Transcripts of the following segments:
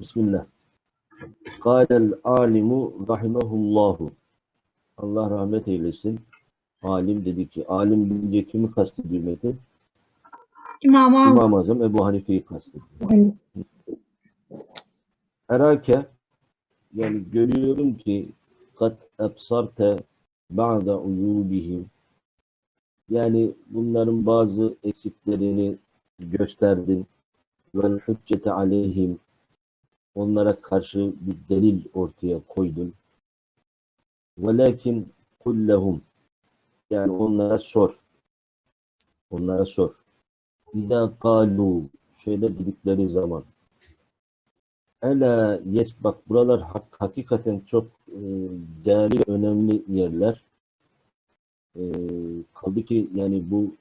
Bismillah. Kâlel alimu rahimahullahu. Allah rahmet eylesin. Alim dedi ki, alim deyince kimi kastediyor Metin? İmam-ı Azam. İmam-ı Azam Ebu Hanife'yi kastediyor. Erake yani görüyorum ki kat ebsarte ba'da uyubihim yani bunların bazı eksiklerini gösterdin vel hüccete aleyhim onlara karşı bir delil ortaya koydun velakin kullehum. Yani onlara sor. Onlara sor. İza kalu şöyle dedikleri zaman. Ela yes bak buralar hak, hakikaten çok e, değerli önemli yerler. E, kaldı ki yani bu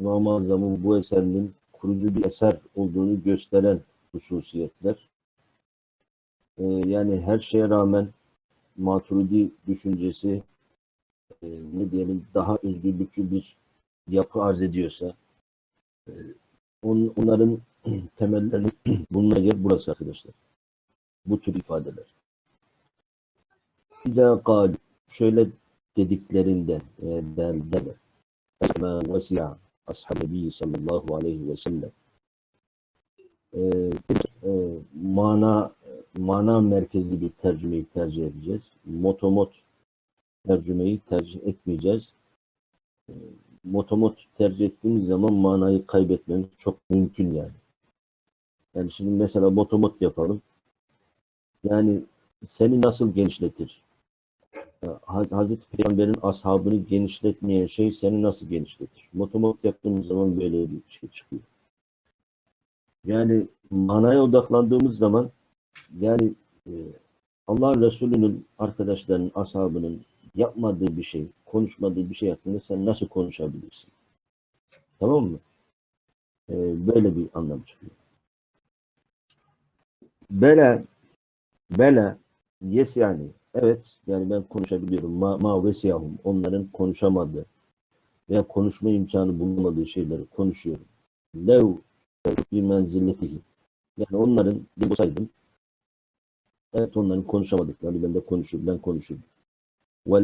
İmam-ı bu eserinin kurucu bir eser olduğunu gösteren hususiyetler. E, yani her şeye rağmen Maturidi düşüncesi e, ne diyelim daha özgürlükçü bir yapı arz ediyorsa e, on, onların temellerini bununla yer burası arkadaşlar. Bu tür ifadeler. İzâ kâlu şöyle dediklerinde e, der, derler. Esmâ vesi'a ashab-ı sallallahu aleyhi ve sellem. E, e, mana mana merkezli bir tercümeyi tercih edeceğiz. Motomot tercümeyi tercih etmeyeceğiz. E, motomot tercih ettiğimiz zaman manayı kaybetmemiz çok mümkün yani. Yani şimdi mesela motomot yapalım. Yani seni nasıl genişletir? Haz- Hazreti Peygamber'in ashabını genişletmeyen şey seni nasıl genişletir? Motomot yaptığımız zaman böyle bir şey çıkıyor. Yani manaya odaklandığımız zaman yani e, Allah Resulü'nün arkadaşlarının, ashabının yapmadığı bir şey, konuşmadığı bir şey hakkında sen nasıl konuşabilirsin? Tamam mı? E, böyle bir anlam çıkıyor. Bela bela yes yani evet yani ben konuşabiliyorum ma, ma vesiyahum onların konuşamadığı veya konuşma imkanı bulunmadığı şeyleri konuşuyorum. Lev bir menzilletihi yani onların bir olsaydım evet onların konuşamadıklarını ben de konuşur ben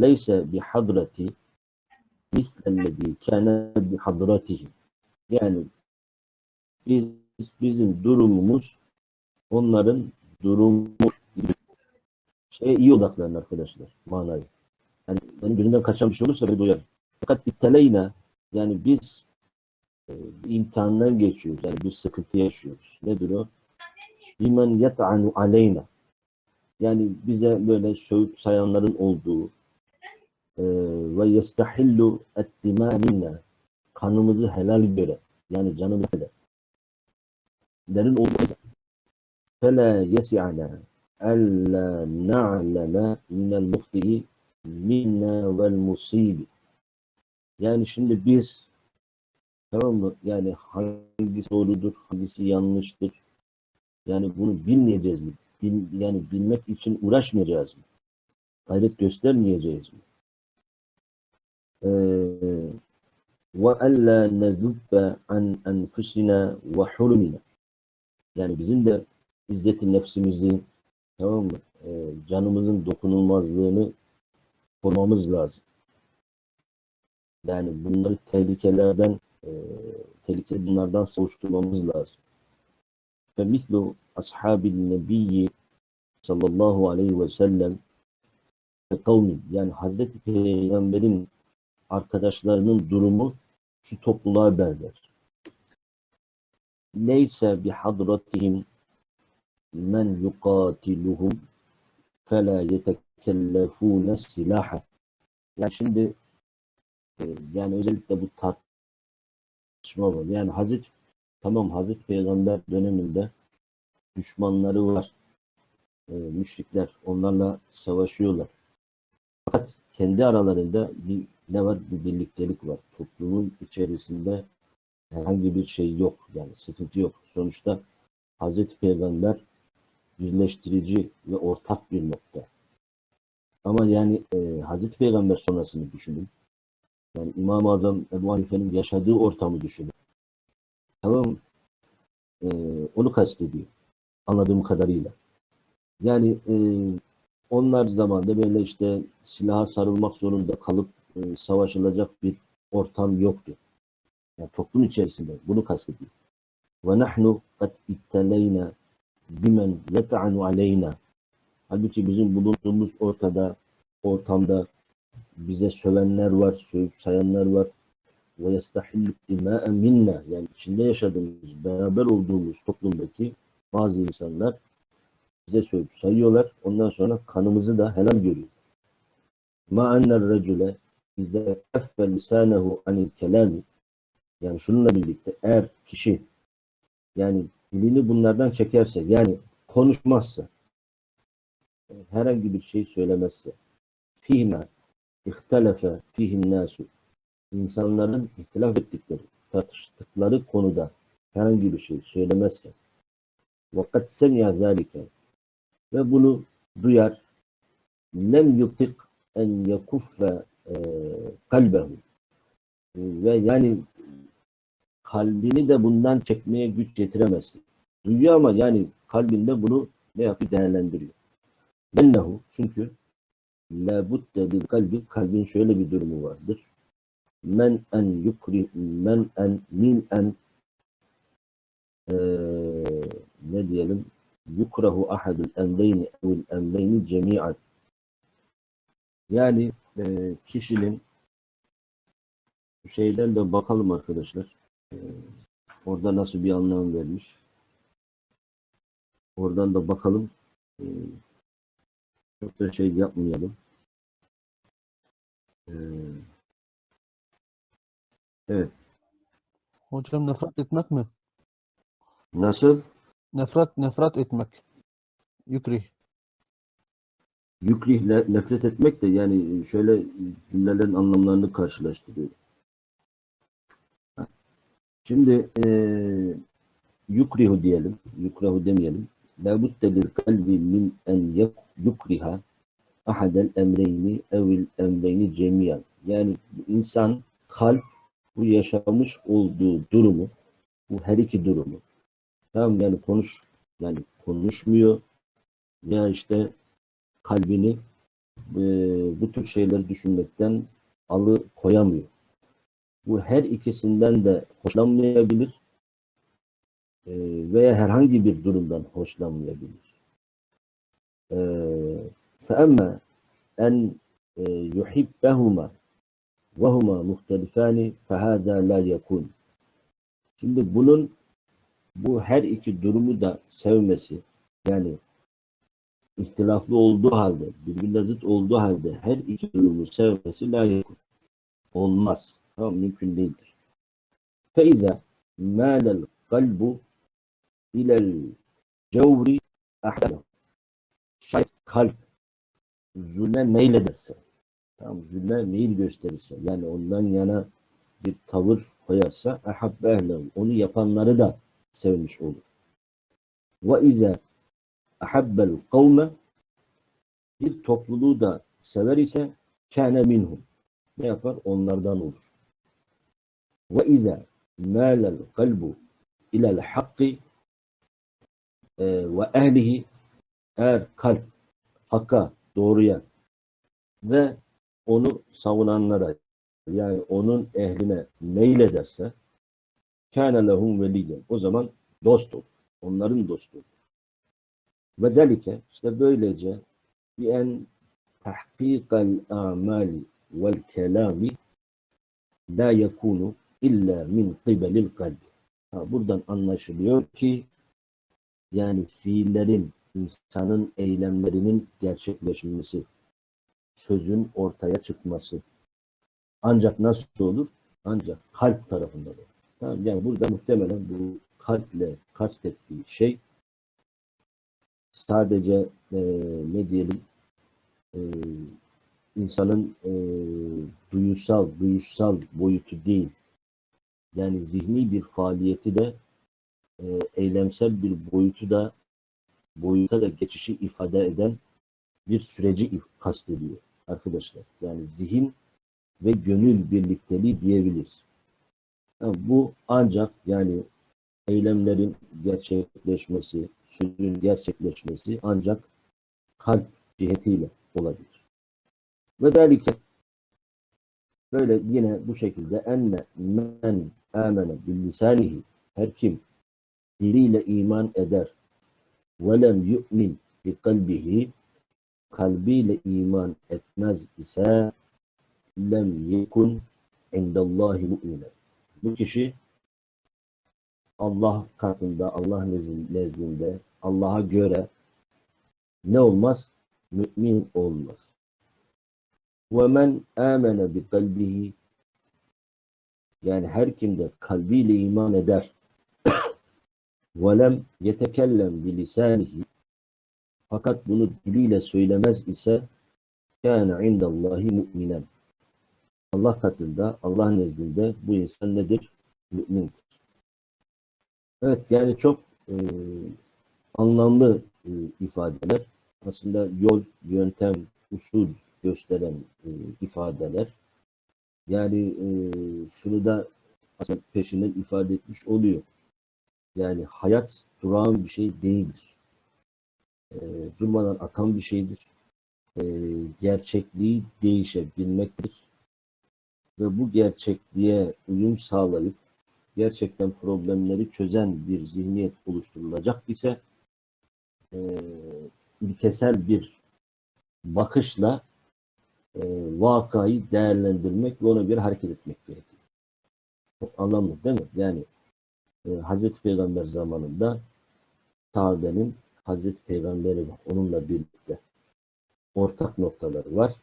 leyse bi hadrati mislellezi kâne bi hadratihi yani biz bizim durumumuz onların durumu şeye iyi odaklanın arkadaşlar manayı. Yani benim gözümden kaçan bir şey olursa beni duyarım. Fakat itteleyne yani biz e, imtihandan geçiyoruz. Yani bir sıkıntı yaşıyoruz. Nedir o? Bimen yet'anu aleyna. Yani bize böyle söğüt sayanların olduğu e, ve yestahillu ettima minna kanımızı helal göre yani canımızı de derin olduğu fele yesi'ana elle na'leme minel muhti'i minna vel musibi yani şimdi biz tamam mı? Yani hangisi doğrudur hangisi yanlıştır? Yani bunu bilmeyeceğiz mi? Bil, yani bilmek için uğraşmayacağız mı? Gayret göstermeyeceğiz mi? وَأَلَّا نَذُبَّ عَنْ أَنْفُسِنَا وَحُرُمِنَا Yani bizim de izzeti nefsimizi, tamam mı? Ee, canımızın dokunulmazlığını korumamız lazım. Yani bunları tehlikelerden, e, tehlike bunlardan savuşturmamız lazım. Mislu ashabil nebiyyi sallallahu aleyhi ve sellem kavmin yani Hazreti Peygamber'in arkadaşlarının durumu şu topluluğa benzer. Neyse bi hadratihim men yukatiluhum fela yetekellefune silaha. Yani şimdi e, yani özellikle bu tartışma var. Yani Hazreti tamam Hazreti Peygamber döneminde düşmanları var. E, müşrikler onlarla savaşıyorlar. Fakat kendi aralarında bir ne var? Bir birliktelik var. Toplumun içerisinde herhangi bir şey yok. Yani sıkıntı yok. Sonuçta Hazreti Peygamber birleştirici ve ortak bir nokta. Ama yani e, Hazreti Peygamber sonrasını düşünün. Yani İmam-ı Azam Ebu Hanife'nin yaşadığı ortamı düşünün. Tamam? E, onu kastediyor. Anladığım kadarıyla. Yani e, onlar zamanında böyle işte silaha sarılmak zorunda kalıp e, savaşılacak bir ortam yoktu. Yani toplum içerisinde bunu kastediyor. Ve nahnu kad itteleyna bimen yeta'anu aleyna. Halbuki bizim bulunduğumuz ortada, ortamda bize sövenler var, sövüp sayanlar var. Ve yestahillu dimâ'e minna. Yani içinde yaşadığımız, beraber olduğumuz toplumdaki bazı insanlar bize sövüp sayıyorlar. Ondan sonra kanımızı da helal görüyor. Ma enner recule izâ keffe lisânehu anil kelâmi yani şununla birlikte eğer kişi yani dilini bunlardan çekerse yani konuşmazsa herhangi bir şey söylemezse fîhme ihtelefe fîhin nâsu insanların ihtilaf ettikleri tartıştıkları konuda herhangi bir şey söylemezse وَقَدْ سَمِيَ ذَٰلِكَ ve bunu duyar lem yutik en yakuffe e, kalbehu ve yani kalbini de bundan çekmeye güç getiremezsin. Duyuyor ama yani kalbinde bunu ne yapıyor? Değerlendiriyor. Bennehu çünkü la budde bil kalbi kalbin şöyle bir durumu vardır. Men en yukri men en min en eee, ne diyelim yukrahu ahadul emreyni evil emreyni cemi'an yani e, kişinin şeyden de bakalım arkadaşlar. E, orada nasıl bir anlam vermiş. Oradan da bakalım. E, çok da şey yapmayalım. E, evet. Hocam nefret etmek mi? Nasıl? Nefret, nefret etmek. Yukrih. Yükrihle nefret etmek de yani şöyle cümlelerin anlamlarını karşılaştırıyor. Şimdi eee yukrihu diyelim, yukrahu demeyelim. La budde bil kalbi min en yukriha ahadel emreyni evil emreyni cemiyan. Yani insan kalp bu yaşamış olduğu durumu, bu her iki durumu. Tamam yani konuş yani konuşmuyor ya işte kalbini e, bu tür şeyleri düşünmekten alı koyamıyor. Bu her ikisinden de hoşlanmayabilir e, veya herhangi bir durumdan hoşlanmayabilir. E, فَأَمَّا اَنْ يُحِبَّهُمَا وَهُمَا مُخْتَلِفَانِ فَهَذَا لَا يَكُونَ Şimdi bunun bu her iki durumu da sevmesi yani ihtilaflı olduğu halde, birbirine zıt olduğu halde her iki durumu sevmesi layık olmaz. Tamam, mümkün değildir. فَاِذَا مَالَ الْقَلْبُ اِلَى الْجَوْرِ اَحْدَهُ Şayet kalp zulme meylederse, Tamam, zülle meyil gösterirse yani ondan yana bir tavır koyarsa ehabbe ehlehu. Onu yapanları da sevmiş olur. Ve izâ ehabbel kavme bir topluluğu da sever ise kâne minhum. Ne yapar? Onlardan olur. Ve izâ mâlel kalbu ilel hakki ve ehlihi eğer kalp hakka, doğruya ve onu savunanlara yani onun ehline meylederse kâne lehum veliyyen. O zaman dost olur. Onların dostu. Ve delike işte böylece bi en tahkikal amali vel kelami la yekunu illa min kibelil kalbi. Ha, buradan anlaşılıyor ki yani fiillerin, insanın eylemlerinin gerçekleşmesi, sözün ortaya çıkması ancak nasıl olur? Ancak kalp tarafından olur. Tamam, yani burada muhtemelen bu kalple kastettiği şey sadece e, ne diyelim e, insanın e, duyusal, duyuşsal boyutu değil. Yani zihni bir faaliyeti de e, eylemsel bir boyutu da boyuta da geçişi ifade eden bir süreci kastediyor arkadaşlar. Yani zihin ve gönül birlikteliği diyebiliriz. Ha, bu ancak yani eylemlerin gerçekleşmesi, sözün gerçekleşmesi ancak kalp cihetiyle olabilir. Ve derken böyle yine bu şekilde enne men amene bil lisanihi her kim diliyle iman eder ve lem yu'min bi kalbihi kalbiyle iman etmez ise lem yekun indallahi mu'minen. Bu kişi Allah katında, Allah nezd- nezdinde, Allah'a göre ne olmaz? Mümin olmaz. وَمَنْ آمَنَ بِقَلْبِهِ Yani her kim de kalbiyle iman eder وَلَمْ يَتَكَلَّمْ بِلِسَانِهِ fakat bunu diliyle söylemez ise kâne indallahi mu'minen. Allah katında, Allah nezdinde bu insan nedir? Mü'mindir. Evet yani çok e, anlamlı e, ifadeler. Aslında yol, yöntem, usul gösteren e, ifadeler. Yani e, şunu da aslında peşinden ifade etmiş oluyor. Yani hayat durağan bir şey değildir. E, durmadan akan bir şeydir. E, gerçekliği değişebilmektir. Ve bu gerçekliğe uyum sağlayıp gerçekten problemleri çözen bir zihniyet oluşturulacak ise e, ilkesel bir bakışla e, vakayı değerlendirmek ve ona göre hareket etmek gerekiyor. Çok anlamlı değil mi? Yani e, Hazreti Peygamber zamanında sahabenin Hazreti Peygamberi var. Onunla birlikte ortak noktaları var.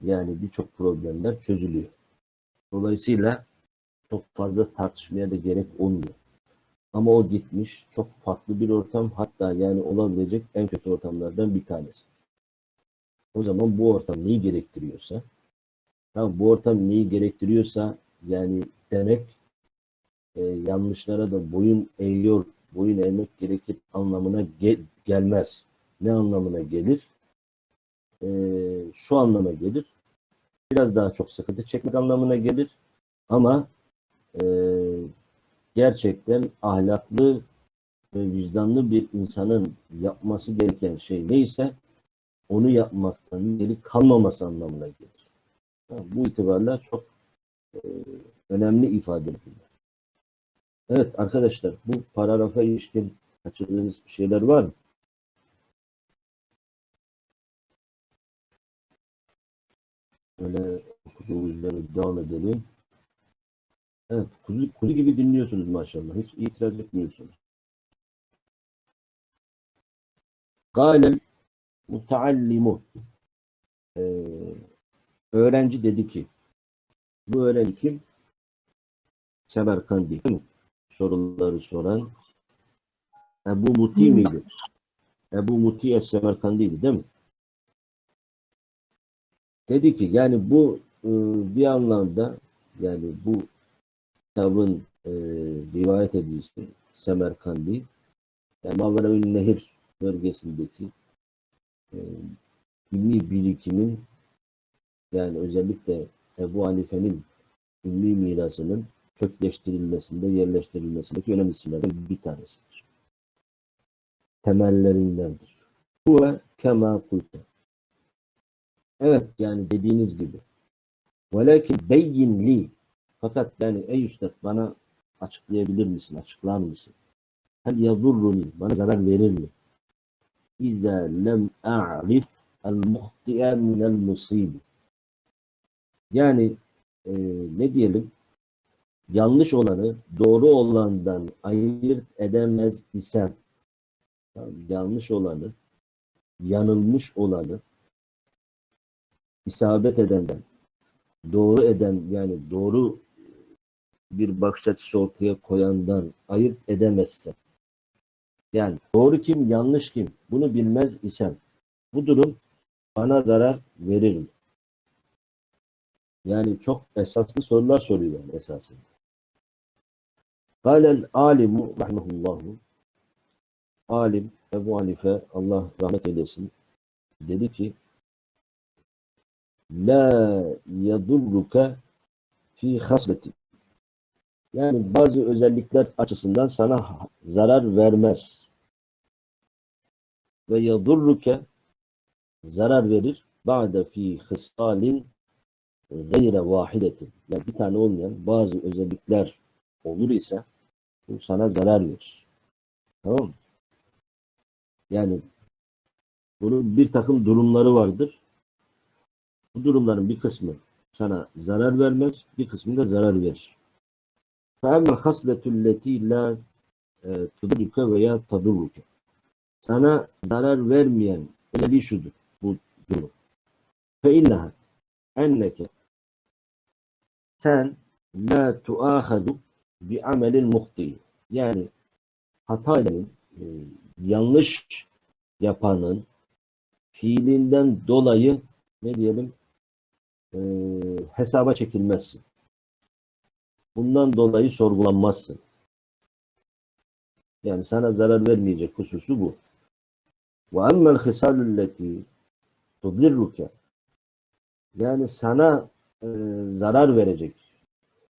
Yani birçok problemler çözülüyor. Dolayısıyla çok fazla tartışmaya da gerek olmuyor. Ama o gitmiş çok farklı bir ortam hatta yani olabilecek en kötü ortamlardan bir tanesi. O zaman bu ortam neyi gerektiriyorsa tamam, bu ortam neyi gerektiriyorsa yani demek e, yanlışlara da boyun eğiyor, boyun eğmek gerekir anlamına ge- gelmez. Ne anlamına gelir? E, şu anlama gelir. Biraz daha çok sıkıntı çekmek anlamına gelir. Ama e, gerçekten ahlaklı ve vicdanlı bir insanın yapması gereken şey neyse onu yapmaktan geri kalmaması anlamına gelir. Bu itibarla çok e, önemli ifadeler. Evet arkadaşlar bu paragrafa ilişkin kaçırdığınız bir şeyler var mı? Böyle okuduğumuz üzere devam edelim. Evet, kuzu, kuzu gibi dinliyorsunuz maşallah. Hiç itiraz etmiyorsunuz. Galel muteallimu ee, öğrenci dedi ki bu öğrenci kim? Semerkandi değil mi? Soruları soran Ebu Muti miydi? Ebu Muti Es-Semerkandiydi değil mi? Dedi ki yani bu e, bir anlamda yani bu kitabın e, rivayet edilisi Semerkandi yani Maveraül Nehir bölgesindeki e, ilmi birikimin yani özellikle Ebu Hanife'nin ilmi mirasının kökleştirilmesinde, yerleştirilmesindeki önemli isimlerden bir tanesidir. Temellerindendir. Bu ve kema kulte. Evet yani dediğiniz gibi. Velakin beyyin li fakat yani ey üstad bana açıklayabilir misin, açıklar mısın? Hel yadurruni, bana zarar verir mi? İzâ lem a'rif el muhti'e minel musibi. Yani e, ne diyelim? Yanlış olanı doğru olandan ayırt edemez isem, yanlış olanı, yanılmış olanı isabet edenden, doğru eden yani doğru bir bakış açısı ortaya koyandan ayırt edemezsem, yani doğru kim, yanlış kim, bunu bilmez isem, bu durum bana zarar verir mi? Yani çok esaslı sorular soruyor esasında. Kâlel alimu rahmehullahu alim Ebu Hanife Allah rahmet eylesin dedi ki la yadurruka fi hasleti yani bazı özellikler açısından sana zarar vermez. ve yadurruke zarar verir ba'de fi hısalin gayre vahidetin. Yani bir tane olmayan bazı özellikler olur ise bu sana zarar verir. Tamam mı? Yani bunun bir takım durumları vardır. Bu durumların bir kısmı sana zarar vermez, bir kısmı da zarar verir. فَاَمَّا الْخَصْلَةُ الَّتِي لَا تُدُرُكَ veya تَدُرُّكَ Sana zarar vermeyen özelliği şudur bu durum. فَاِنَّهَا enneke sen la tuahadu bi amelin muhti. Yani hata e, yanlış yapanın fiilinden dolayı ne diyelim e, hesaba çekilmezsin. Bundan dolayı sorgulanmazsın. Yani sana zarar vermeyecek hususu bu. Ve emmel hisalulleti tudirruke yani sana e, zarar verecek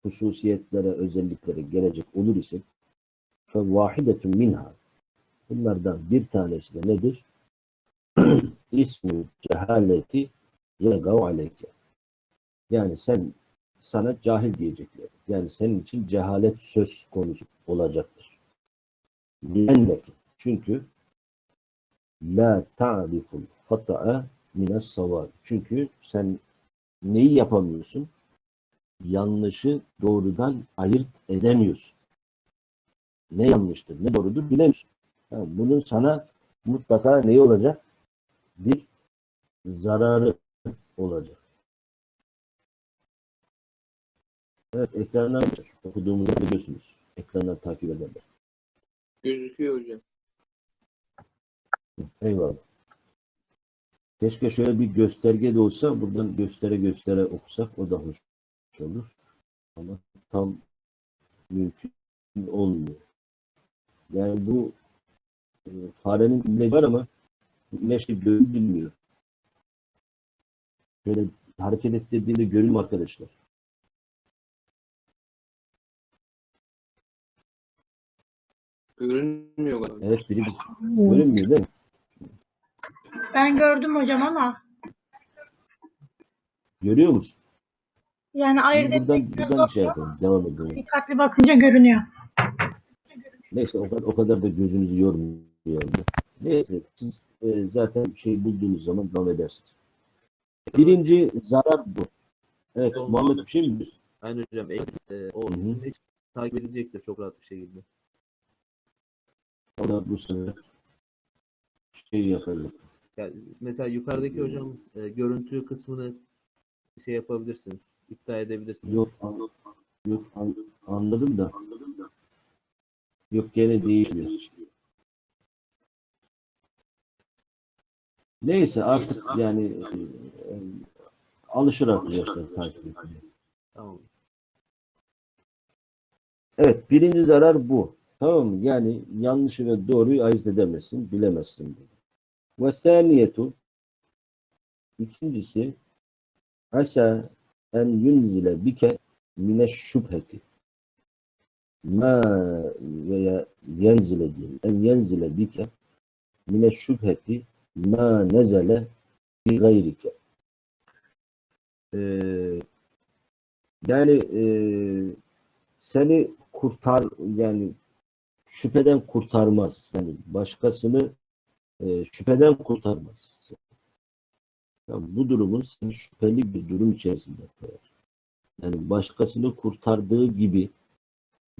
hususiyetlere, özelliklere gelecek olur ise فَوَاحِدَةٌ minha Bunlardan bir tanesi de nedir? İsmi cehaleti yegav aleyke. Yani sen sana cahil diyecekler. Yani senin için cehalet söz konusu olacaktır. Lenneki. Çünkü la ta'riful hata'a mines savar. Çünkü sen neyi yapamıyorsun? Yanlışı doğrudan ayırt edemiyorsun. Ne yanlıştır, ne doğrudur bilemiyorsun. Yani bunun sana mutlaka neyi olacak? Bir zararı olacak. Evet, ekrandan okuduğumuzu biliyorsunuz. Ekrandan takip ederler. Gözüküyor hocam. Eyvallah. Keşke şöyle bir gösterge de olsa buradan göstere göstere okusak o da hoş olur. Ama tam mümkün olmuyor. Yani bu e, farenin imleci var ama imleçli görün bilmiyor. Şöyle hareket ettirdiğinde görün arkadaşlar. Görünmüyor galiba. Evet biri görünmüyor değil mi? Ben gördüm hocam ama Görüyor musun? Yani ayırt buradan, etmek buradan şey yapalım. Devam edelim. dikkatli bakınca görünüyor. Neyse o kadar, o kadar da gözünüzü yormuyor. Neyse siz e, zaten şey bulduğunuz zaman devam edersiniz. Birinci zarar bu. Evet Tamam, Muhammed bir şey mi diyorsun? Aynen hocam. E, o Hı hı. takip edilecektir çok rahat bir şekilde. O da bu sefer şey yapacak. Yani mesela yukarıdaki hocam e, görüntü kısmını şey yapabilirsiniz. İptal edebilirsiniz. Yok, an- yok an- anladım da. Yok gene değişmiyor. Neyse artık yani e, e, alışır arkadaşlar takip etmeye. Tamam. Evet, birinci zarar bu. Tamam mı? Yani yanlışı ve doğruyu ayırt edemezsin, bilemezsin. Ve saniyetu ikincisi asa en yunzile bike mine şüpheti ma veya yenzile diyelim. En yenzile bike mine şüpheti ma nezele bi gayrike. Ee, yani eee seni kurtar yani şüpheden kurtarmaz. Yani başkasını e, şüpheden kurtarmaz. Yani bu durumun seni şüpheli bir durum içerisinde koyar. Yani başkasını kurtardığı gibi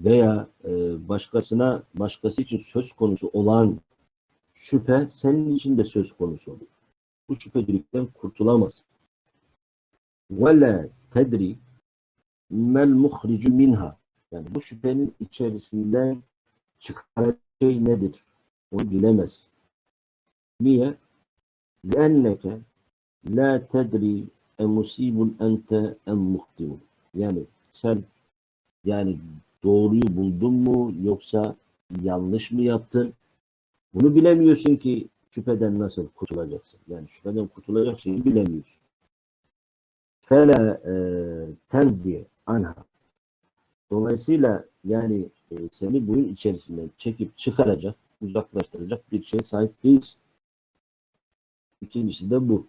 veya e, başkasına başkası için söz konusu olan şüphe senin için de söz konusu olur. Bu şüphecilikten kurtulamaz. Ve la tedri mel muhricu minha yani bu şüphenin içerisinden çıkan şey nedir? Onu bilemez. Niye? لأنك la tedri emusibun ente em muhtimun. Yani sen yani doğruyu buldun mu yoksa yanlış mı yaptın? Bunu bilemiyorsun ki şüpheden nasıl kurtulacaksın. Yani şüpheden kurtulacak şeyi bilemiyorsun. Fela e, tenziye anha. Dolayısıyla yani e, seni bunun içerisinden çekip çıkaracak, uzaklaştıracak bir şeye sahip değilsin. İkincisi de bu.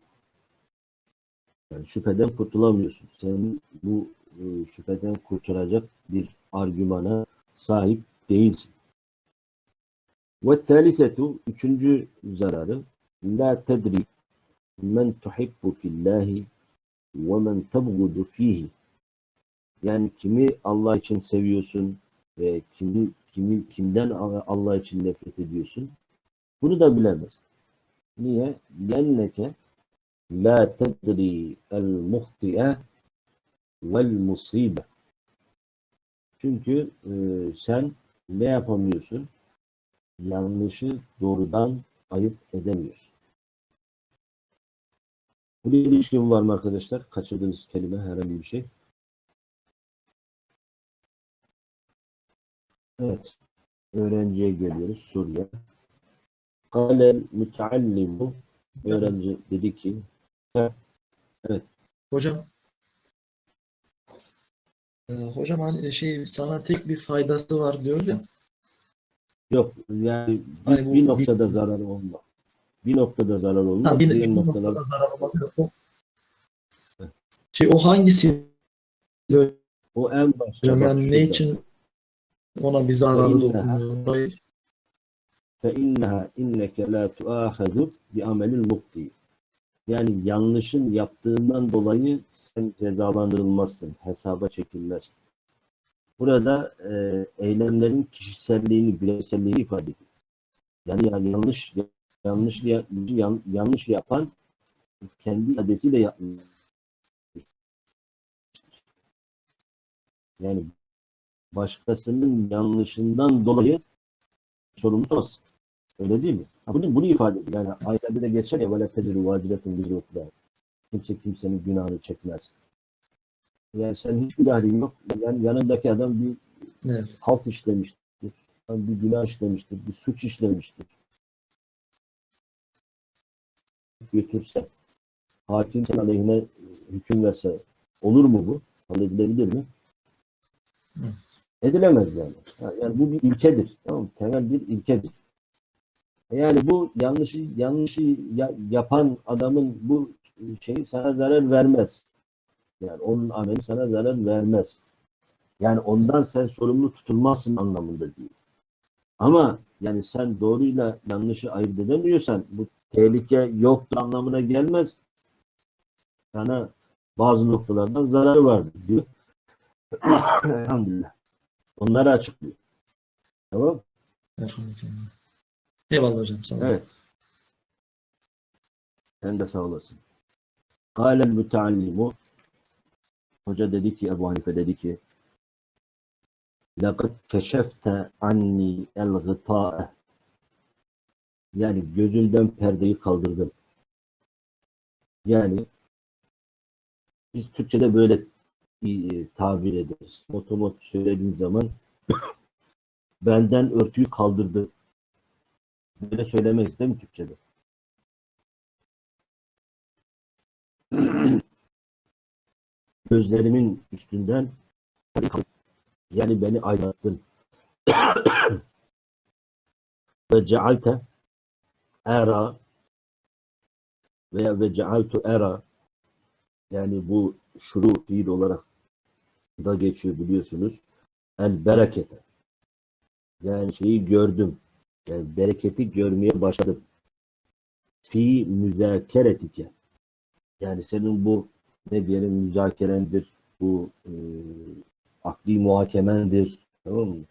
Yani şüpheden kurtulamıyorsun. Senin bu e, şüpheden kurtulacak bir argümana sahip değilsin. Ve talisetu, üçüncü zararı, la tedri men tuhibbu fillahi ve men tebgudu fihi. Yani kimi Allah için seviyorsun ve kimi, kimi kimden Allah için nefret ediyorsun? Bunu da bilemez. Niye? Lenneke la tedri el muhti'e vel musibe. Çünkü e, sen ne yapamıyorsun? Yanlışı doğrudan ayırt edemiyorsun. Buraya ilişkin var mı arkadaşlar? Kaçırdığınız kelime herhangi bir şey. Evet. Öğrenciye geliyoruz. Suriye. Kalel müteallimu öğrenci dedi ki Hocam Ee, hocam hani şey sana tek bir faydası var diyor ya. yok yani bir, Hani bu- bir noktada zarar olmaz. Bir noktada zarar olmaz. Ha, bir, diğer bir noktalar noktada zarar olmaz. O, şey o hangisi diyor o en başta hocam bak yani ne şurada. için ona bir zararı Feinneha. dokunuyor? فَاِنَّهَا اِنَّكَ لَا تُآخَذُ بِعَمَلِ الْمُقْتِي yani yanlışın yaptığından dolayı sen cezalandırılmazsın, hesaba çekilmezsin. Burada e, eylemlerin kişiselliğini, bireyselliğini ifade ediyor. Yani, yani yanlış yanlış yan- yanlış yapan kendi iradesiyle yapmıyor. Yani başkasının yanlışından dolayı sorumlu tutamazsın. Öyle değil mi? Ha, bunu, bunu ifade ediyor. Yani ailede de geçer ya vele tediru vaziretun bir. Kimse kimsenin günahını çekmez. Yani sen hiçbir dahlin yok. Yani yanındaki adam bir evet. halt işlemiştir. Bir günah işlemiştir. Bir suç işlemiştir. Götürse, hakim sen aleyhine hüküm verse olur mu bu? Edilebilir mi? Hı. Edilemez yani. Yani bu bir ilkedir. Tamam mı? Temel bir ilkedir. Yani bu yanlışı yanlışı ya- yapan adamın bu şeyi sana zarar vermez. Yani onun ameli sana zarar vermez. Yani ondan sen sorumlu tutulmazsın anlamında değil. Ama yani sen doğruyla yanlışı ayırt edemiyorsan bu tehlike yoktur anlamına gelmez. Sana bazı noktalardan zararı vardır diyor. Elhamdülillah. Onları açıklıyor. Tamam. Elhamdülillah. Eyvallah hocam. Sağ olun. Evet. Sen de sağ olasın. Kâlel müteallimu Hoca dedi ki, Ebu Hanife dedi ki لَقَدْ كَشَفْتَ عَنِّي الْغِطَاءَ Yani gözümden perdeyi kaldırdım. Yani biz Türkçe'de böyle e, tabir ederiz. Otomat söylediğin zaman benden örtüyü kaldırdı. Böyle söylemeyiz değil mi Türkçe'de? Gözlerimin üstünden yani beni aydınlattın. ve cealte era veya ve cealtu era yani bu şuru fiil olarak da geçiyor biliyorsunuz. El berekete. Yani şeyi gördüm. Yani bereketi görmeye başladım. Fi müzakeretike. Yani senin bu ne diyelim müzakerendir, bu e, akli muhakemendir, tamam mı?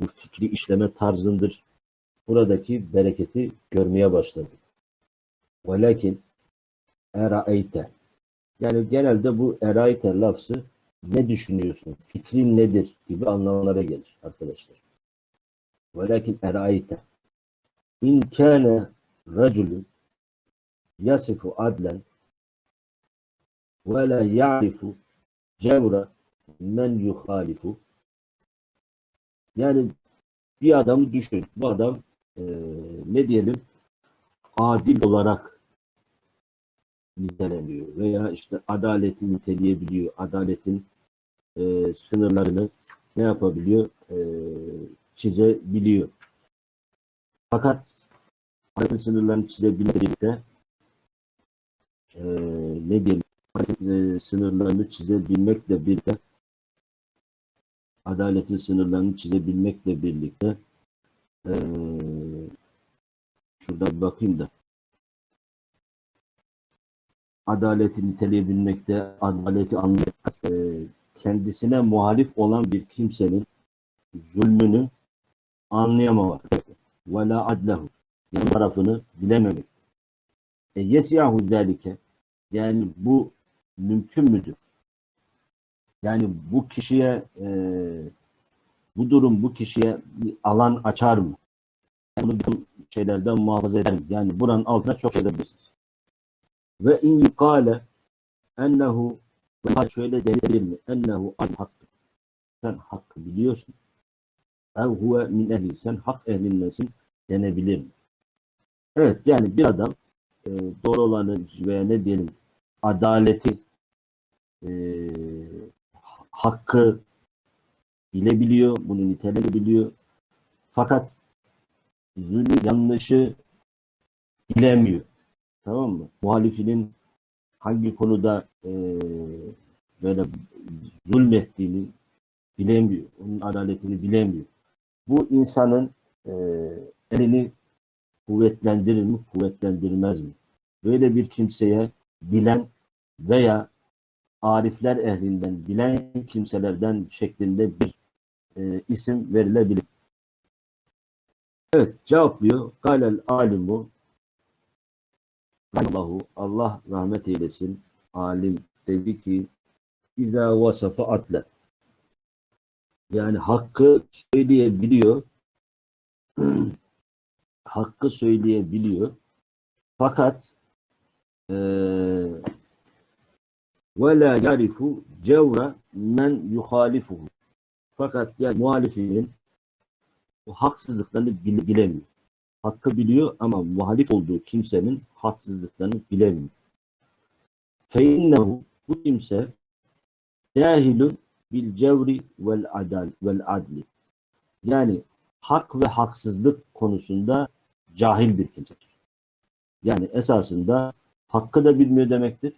Bu fikri işleme tarzındır. Buradaki bereketi görmeye başladım. Velakin eraeyte. Yani genelde bu eraeyte lafzı ne düşünüyorsun, fikrin nedir gibi anlamlara gelir arkadaşlar. Eraeyte. İn kâne raculun yasifu adlen ve la ya'rifu cevra men yuhalifu yani bir adamı düşün. Bu adam e, ne diyelim adil olarak niteleniyor veya işte adaleti niteleyebiliyor. Adaletin e, sınırlarını ne yapabiliyor? E, çizebiliyor. Fakat adaletin sınırlarını çizebilmekle e, ne diyelim e, sınırlarını çizebilmekle birlikte adaletin sınırlarını çizebilmekle birlikte e, şurada bir bakayım da adaleti niteleyebilmekte, adaleti anlayıp e, kendisine muhalif olan bir kimsenin zulmünü anlayamamak. Ve la adlehu. Yani tarafını bilememek. E yesiyahu zelike. Yani bu mümkün müdür? Yani bu kişiye e, bu durum bu kişiye bir alan açar mı? Bunu bir şeylerden muhafaza eder mi? Yani buranın altına çok şey edebilirsiniz. Ve in yukale ennehu şöyle denilir mi? Ennehu an hakkı. Sen hakkı biliyorsun. Ev huve min ehli. Sen hak ehlindensin denebilir? Evet yani bir adam e, doğru olanı veya ne diyelim adaleti e, hakkı bilebiliyor, bunu niteleyebiliyor. Fakat zulmü, yanlışı bilemiyor. Tamam mı? Muhalifinin hangi konuda e, böyle zulmettiğini bilemiyor. Onun adaletini bilemiyor. Bu insanın e, elini kuvvetlendirir mi, kuvvetlendirmez mi? Böyle bir kimseye bilen veya arifler ehlinden, bilen kimselerden şeklinde bir e, isim verilebilir. Evet, cevaplıyor. Galel alimu Allahu Allah rahmet eylesin. Alim dedi ki İza vasafa atle. Yani hakkı söyleyebiliyor. hakkı söyleyebiliyor. Fakat ve la yarifu cevra men yuhalifuhu. Fakat yani muhalifinin o haksızlıklarını bile- bilemiyor. Hakkı biliyor ama muhalif olduğu kimsenin haksızlıklarını bilemiyor. Feinnehu bu kimse cahilun bil cevri vel adal vel adli. Yani hak ve haksızlık konusunda cahil bir kimsedir. Yani esasında hakkı da bilmiyor demektir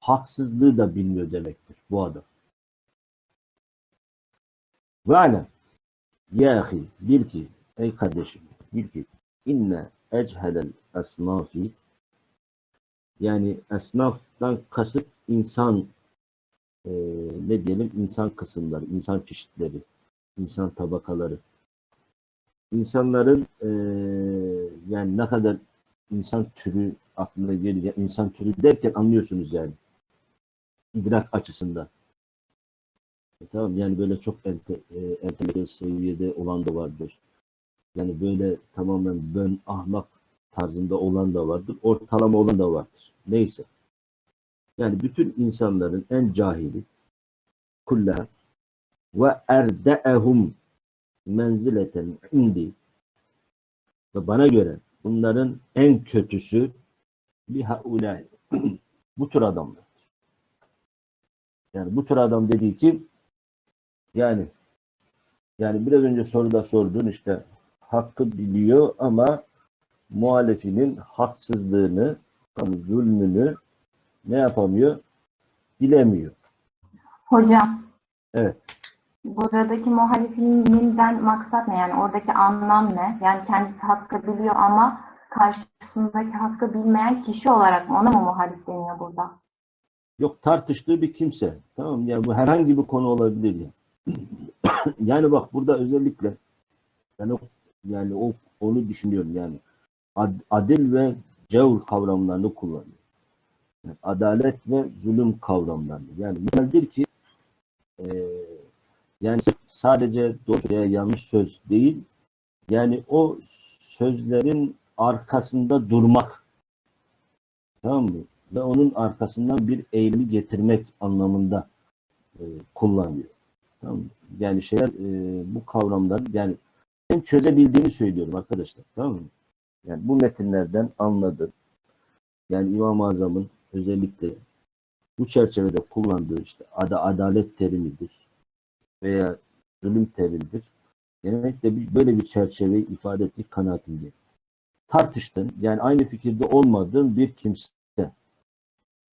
haksızlığı da bilmiyor demektir bu adam. Ve alem ya ahi bil ki ey kardeşim bil ki inne echedel esnafi yani esnaftan kasıt insan e, ne diyelim insan kısımları, insan çeşitleri, insan tabakaları. İnsanların e, yani ne kadar insan türü aklına gelecek, insan türü derken anlıyorsunuz yani idrak açısından. E, tamam yani böyle çok ente, e, entelektüel seviyede olan da vardır. Yani böyle tamamen ben ahmak tarzında olan da vardır. Ortalama olan da vardır. Neyse. Yani bütün insanların en cahili kulla ve erde'ehum menzileten indi ve bana göre bunların en kötüsü lihaulâ bu tür adamlar. Yani bu tür adam dediği kim? Yani yani biraz önce soruda sorduğun işte hakkı biliyor ama muhalefinin haksızlığını, zulmünü ne yapamıyor? Bilemiyor. Hocam. Evet. Buradaki muhalifininden maksat ne? Yani oradaki anlam ne? Yani kendisi hakkı biliyor ama karşısındaki hakkı bilmeyen kişi olarak mı? Ona mı muhalif deniyor burada? Yok tartıştığı bir kimse. Tamam yani bu herhangi bir konu olabilir ya. yani bak burada özellikle ben o yani o onu düşünüyorum yani ad- adil ve cevr kavramlarını kullanıyor. Adalet ve zulüm kavramlarını. Yani nedir ki e, yani sadece doğru veya yanlış söz değil yani o sözlerin arkasında durmak. Tamam mı? Ve onun arkasından bir eğilimi getirmek anlamında e, kullanıyor. Tamam mı? Yani şeyler e, bu kavramlar yani ben çözebildiğimi söylüyorum arkadaşlar. Tamam mı? Yani bu metinlerden anladım. Yani İmam-ı Azam'ın özellikle bu çerçevede kullandığı işte ada adalet terimidir veya zulüm terimidir. Genellikle bir- böyle bir çerçeveyi ifade ettiği kanaatindeyim. Tartıştın, yani aynı fikirde olmadığın bir kimse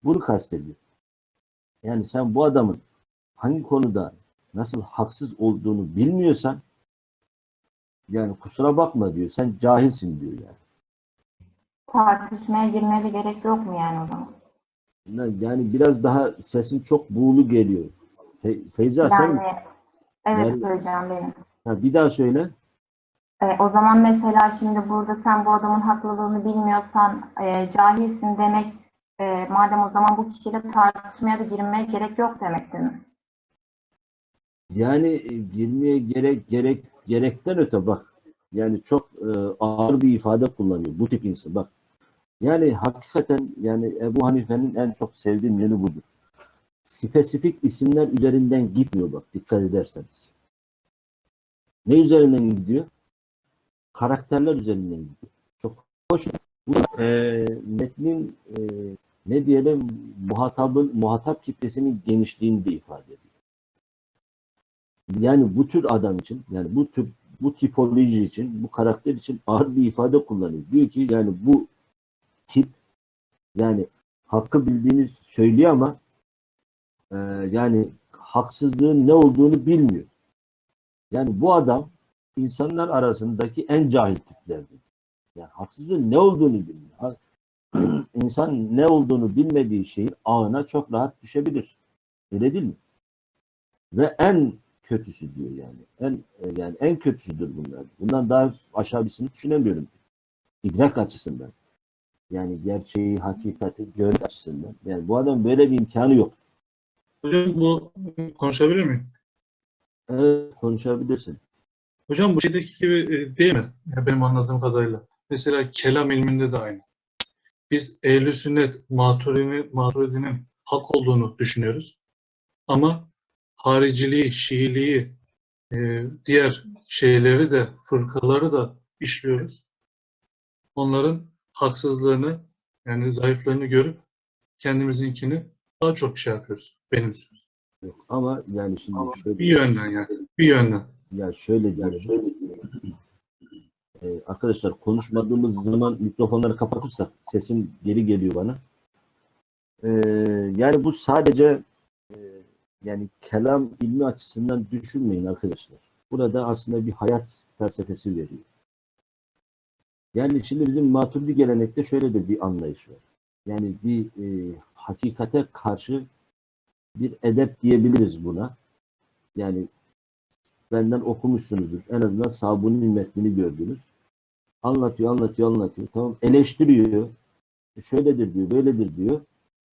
Bunu kastediyor. Yani sen bu adamın hangi konuda nasıl haksız olduğunu bilmiyorsan yani kusura bakma diyor. Sen cahilsin diyor yani. Tartışmaya girmeye gerek yok mu yani o zaman? Yani biraz daha sesin çok buğulu geliyor. Fe- Feyza sen Yani evet Yani- söyleyeceğim benim. ha, bir daha söyle. E, o zaman mesela şimdi burada sen bu adamın haklılığını bilmiyorsan e, cahilsin demek e, madem o zaman bu kişiyle tartışmaya da girmeye gerek yok demek değil mi? Yani e, girmeye gerek gerek gerekten öte bak. Yani çok e, ağır bir ifade kullanıyor bu tip insan. Bak. Yani hakikaten yani Ebu Hanife'nin en çok sevdiğim yönü budur. Spesifik isimler üzerinden gitmiyor bak dikkat ederseniz. Ne üzerinden gidiyor? Karakterler üzerinden gidiyor. Çok hoş. Bu e, metnin e, ne diyelim muhatabın muhatap kitlesinin genişliğini de ifade ediyor. Yani bu tür adam için, yani bu tür bu tipoloji için, bu karakter için ağır bir ifade kullanıyor. Diyor ki yani bu tip yani hakkı bildiğini söylüyor ama e, yani haksızlığın ne olduğunu bilmiyor. Yani bu adam insanlar arasındaki en cahil tiplerdir. Yani haksızlığın ne olduğunu bilmiyor. İnsan ne olduğunu bilmediği şeyin ağına çok rahat düşebilir. Öyle değil mi? Ve en kötüsü diyor yani. En e, yani en kötüsüdür bunlar. Bundan daha aşağı birisini düşünemiyorum. İdrak açısından. Yani gerçeği, hakikati görmek açısından. Yani bu adam böyle bir imkanı yok. Hocam bu konuşabilir miyim? Evet, konuşabilirsin. Hocam bu şeydeki gibi e, değil mi? Ya benim anladığım kadarıyla. Mesela kelam ilminde de aynı. Biz ehl sünnet maturini, maturidinin hak olduğunu düşünüyoruz. Ama hariciliği, şiiliği, e, diğer şeyleri de, fırkaları da işliyoruz. Onların haksızlığını, yani zayıflarını görüp kendimizinkini daha çok şey yapıyoruz. Benimsiyoruz. Yok. Ama yani şimdi şöyle Bir yönden yani. Bir yönden. Ya şöyle diyelim. Ee, arkadaşlar konuşmadığımız zaman mikrofonları kapatırsak sesim geri geliyor bana. Ee, yani bu sadece e, yani kelam ilmi açısından düşünmeyin arkadaşlar. Burada aslında bir hayat felsefesi veriyor. Yani şimdi bizim maturidi gelenekte şöyle de bir anlayış var. Yani bir e, hakikate karşı bir edep diyebiliriz buna. Yani benden okumuşsunuzdur. En azından Sabuni'nin metnini gördünüz. Anlatıyor, anlatıyor, anlatıyor. Tamam eleştiriyor. E Şöyledir diyor, böyledir diyor.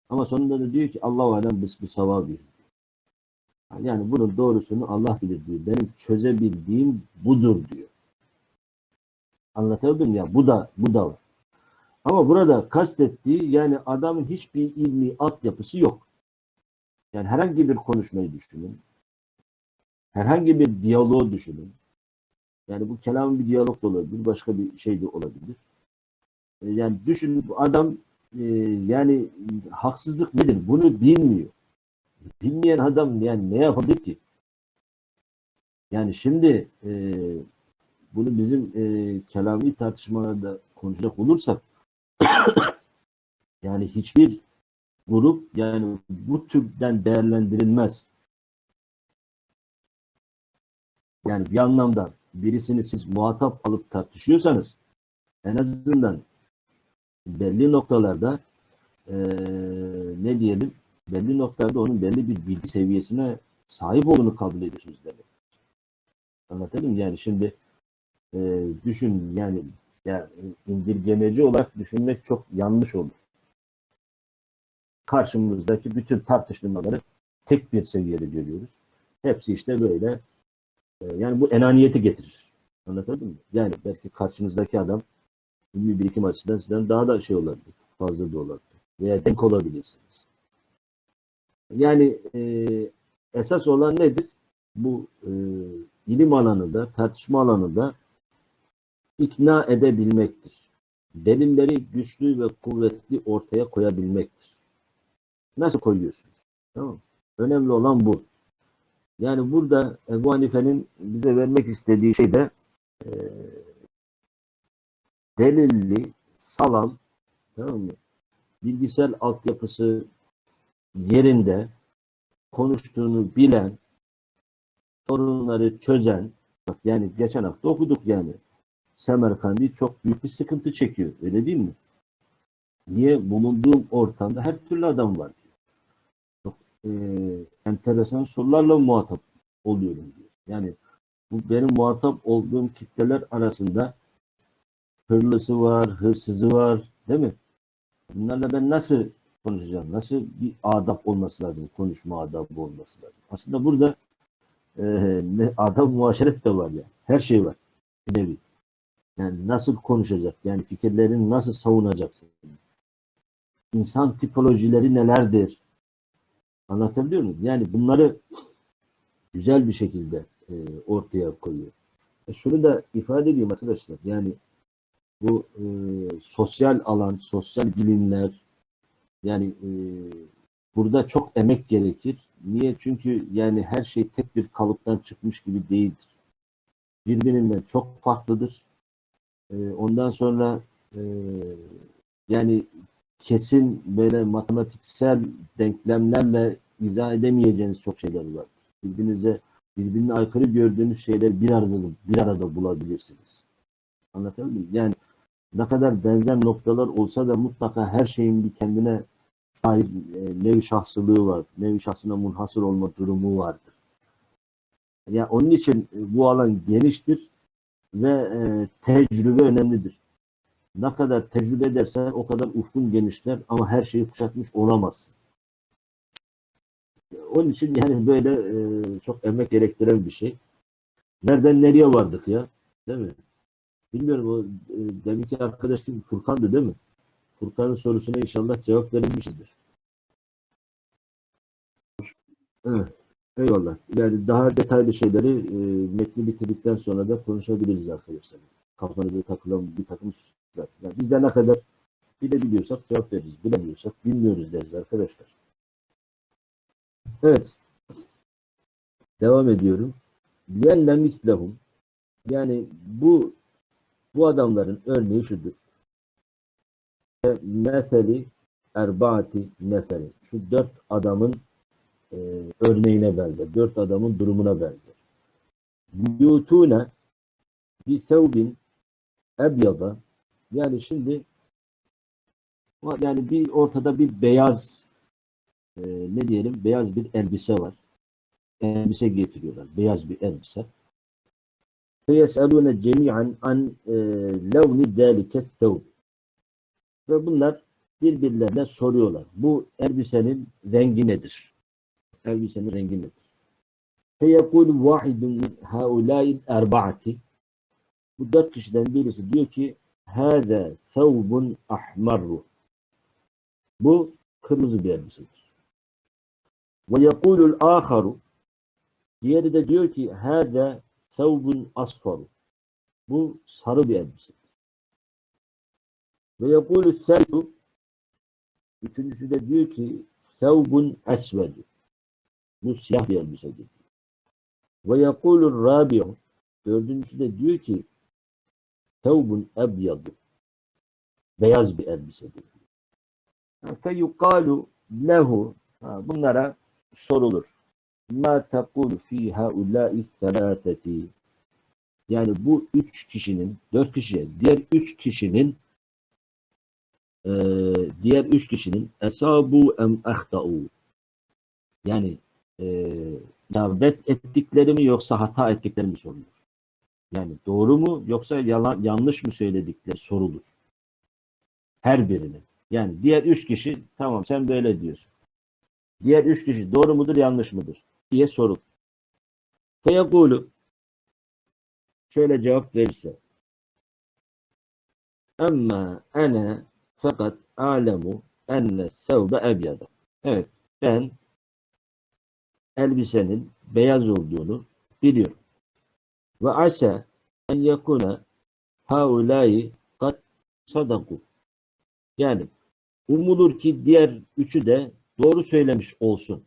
Ama sonunda da diyor ki Allah-u Alem biz bir savabi. Yani bunun doğrusunu Allah bilir diyor. Benim çözebildiğim budur diyor. Anlatabildim ya. Bu da bu da var. Ama burada kastettiği yani adamın hiçbir ilmi altyapısı yok. Yani herhangi bir konuşmayı düşünün. Herhangi bir diyaloğu düşünün. Yani bu kelam bir diyalog da olabilir, başka bir şey de olabilir. E, Yani düşünün adam e, yani haksızlık nedir? Bunu bilmiyor. Bilmeyen adam yani ne yapabilir ki? Yani şimdi e, bunu bizim e, kelami tartışmalarda konuşacak olursak yani hiçbir grup yani bu türden değerlendirilmez. Yani bir anlamda birisini siz muhatap alıp tartışıyorsanız en azından belli noktalarda eee, ne diyelim belli noktalarda onun belli bir bilgi seviyesine sahip olduğunu kabul ediyorsunuz demek. Anlatabildim? Yani şimdi eee, düşün yani ya, indirgemeci olarak düşünmek çok yanlış olur. Karşımızdaki bütün tartışmaları tek bir seviyede görüyoruz. Hepsi işte böyle e, yani bu enaniyeti getirir. Anlatabildim mi? Yani belki karşınızdaki adam ilmi birikim açısından sizden daha da şey olabilir. Fazla da olabilir. Veya denk olabilirsiniz. Yani e, esas olan nedir? Bu e, ilim alanında, tartışma alanında ikna edebilmektir. Delilleri güçlü ve kuvvetli ortaya koyabilmektir. Nasıl koyuyorsunuz? Tamam? Önemli olan bu. Yani burada Ebu Hanife'nin bize vermek istediği şey de e, delilli, salam, tamam mı? bilgisayar altyapısı yerinde konuştuğunu bilen, sorunları çözen, bak yani geçen hafta okuduk yani. Semerkandi çok büyük bir sıkıntı çekiyor. Öyle değil mi? Niye? Bulunduğum ortamda her türlü adam var. Çok e, enteresan sorularla muhatap oluyorum diyor. Yani bu benim muhatap olduğum kitleler arasında hırlısı var, hırsızı var, değil mi? Bunlarla ben nasıl konuşacağım? Nasıl bir adap olması lazım? Konuşma adabı olması lazım. Aslında burada e, ne, adab muaşeret de var ya. Her şey var. Bir nevi. Yani nasıl konuşacak? Yani fikirlerini nasıl savunacaksın? İnsan tipolojileri nelerdir? Anlatabiliyor muyum? Yani bunları güzel bir şekilde e, ortaya koyuyor. E şunu da ifade edeyim arkadaşlar. Yani bu e, sosyal alan, sosyal bilimler yani e, burada çok emek gerekir. Niye? Çünkü yani her şey tek bir kalıptan çıkmış gibi değildir. Birbirinden çok farklıdır. E, ondan sonra e, yani kesin böyle matematiksel denklemlerle izah edemeyeceğiniz çok şeyler var. Birbirinize birbirine aykırı gördüğünüz şeyler bir arada bir arada bulabilirsiniz. Anlatabildim? Yani ne kadar benzer noktalar olsa da mutlaka her şeyin bir kendine ait e, nevi şahsılığı var. Nevi şahsına munhasır olma durumu vardır. Yani onun için e, bu alan geniştir ve e, tecrübe önemlidir. Ne kadar tecrübe edersen o kadar ufkun genişler ama her şeyi kuşatmış olamazsın. Onun için yani böyle e, çok emek gerektiren bir şey. Nereden nereye vardık ya? Değil mi? Bilmiyorum o e, deminki arkadaş kim? Furkan'dı değil mi? Furkan'ın sorusuna inşallah cevap verilmişizdir. Evet. Eyvallah. Yani daha detaylı şeyleri e, metni bitirdikten sonra da konuşabiliriz arkadaşlar. Kafanıza takılan bir takım hususlar. Yani biz de ne kadar bilebiliyorsak cevap veririz. Bilemiyorsak bilmiyoruz deriz arkadaşlar. Evet. Devam ediyorum. Mislehum yani bu bu adamların örneği şudur. Meseli erbaati neferi. Şu dört adamın e, örneğine benzer. Dört adamın durumuna benzer. Yutune bir sevbin ebyada yani şimdi yani bir ortada bir beyaz e, ne diyelim beyaz bir elbise var. Elbise getiriyorlar. Beyaz bir elbise. فَيَسْأَلُونَ جَمِيعًا عَنْ لَوْنِ ذَٰلِكَ الثَّوْبِ Ve bunlar birbirlerine soruyorlar. Bu elbisenin rengi nedir? elbisenin rengi nedir? Feyekul vahidun haulâid erbaati Bu dört kişiden birisi diyor ki Hâze sevbun ahmarru Bu kırmızı bir elbisedir. Ve yekulul âharu Diğeri de diyor ki Hâze sevbun asfaru Bu sarı bir elbisedir. Ve yekulul selbu Üçüncüsü de diyor ki sevbun esvedu bu siyah bir elbisedir. Ve yapulü rabi'u Dördüncüsü de diyor ki sevbun ebyadu. Beyaz bir elbisedir. Fe yukalu lehu Bunlara sorulur ma tekulu fi haulâ'i selâseti yani bu üç kişinin, dört kişiye, diğer üç kişinin e, diğer üç kişinin esabu em ahtau yani e, isabet ettikleri mi yoksa hata ettikleri mi sorulur. Yani doğru mu yoksa yalan, yanlış mı söyledikleri sorulur. Her birinin. Yani diğer üç kişi tamam sen böyle diyorsun. Diğer üç kişi doğru mudur yanlış mıdır? diye sorun. Feyekulu şöyle cevap verirse Amma ene fakat alemu enne sevbe ebyada. Evet ben elbisenin beyaz olduğunu biliyorum. Ve asa en yakuna haulayi kat sadaku. Yani umulur ki diğer üçü de doğru söylemiş olsun.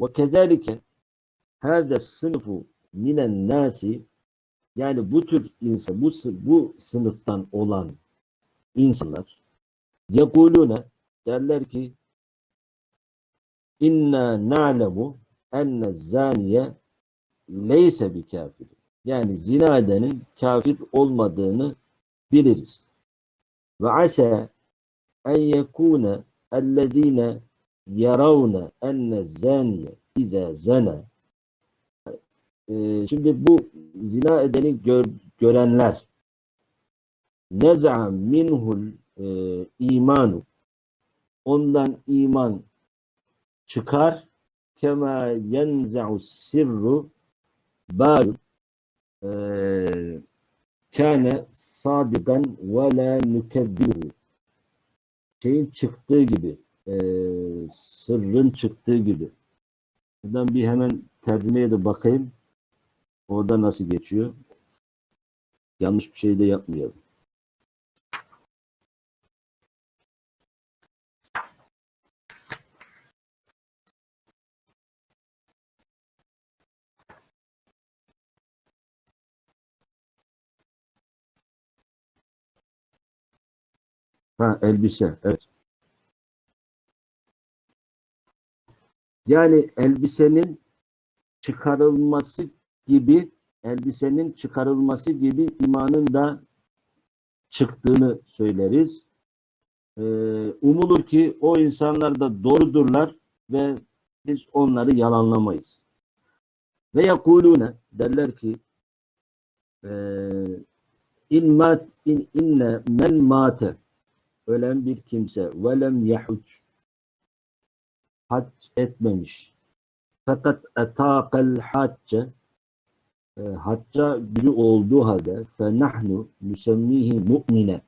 Ve kezalike hâze sınıfu minen nasi yani bu tür insan, bu, bu sınıftan olan insanlar yekulune derler ki inna na'lemu enne zaniye leyse bi kafir. Yani zina edenin kafir olmadığını biliriz. Ve ase en yekune ellezine yaravne enne zaniye ize zene Ee, şimdi bu zina edeni gör- görenler nez'a minhul e, imanu ondan iman çıkar. Kema yenza'u sirru bal e, kâne sadigan ve la nükebbiru şeyin çıktığı gibi e, sırrın çıktığı gibi. Buradan bir hemen tercümeye de bakayım. Orada nasıl geçiyor? Yanlış bir şey de yapmayalım Ha elbise. Evet. Yani elbisenin çıkarılması gibi elbisenin çıkarılması gibi imanın da çıktığını söyleriz. Ee, umulur ki o insanlar da doğrudurlar ve biz onları yalanlamayız. Ve yakulune derler ki eee in mat in inne men mate ölen bir kimse. velem yahuc hac etmemiş. Fakat etaqel hacce e, hacca gücü olduğu halde fe nahnu nüsemmihi mu'mine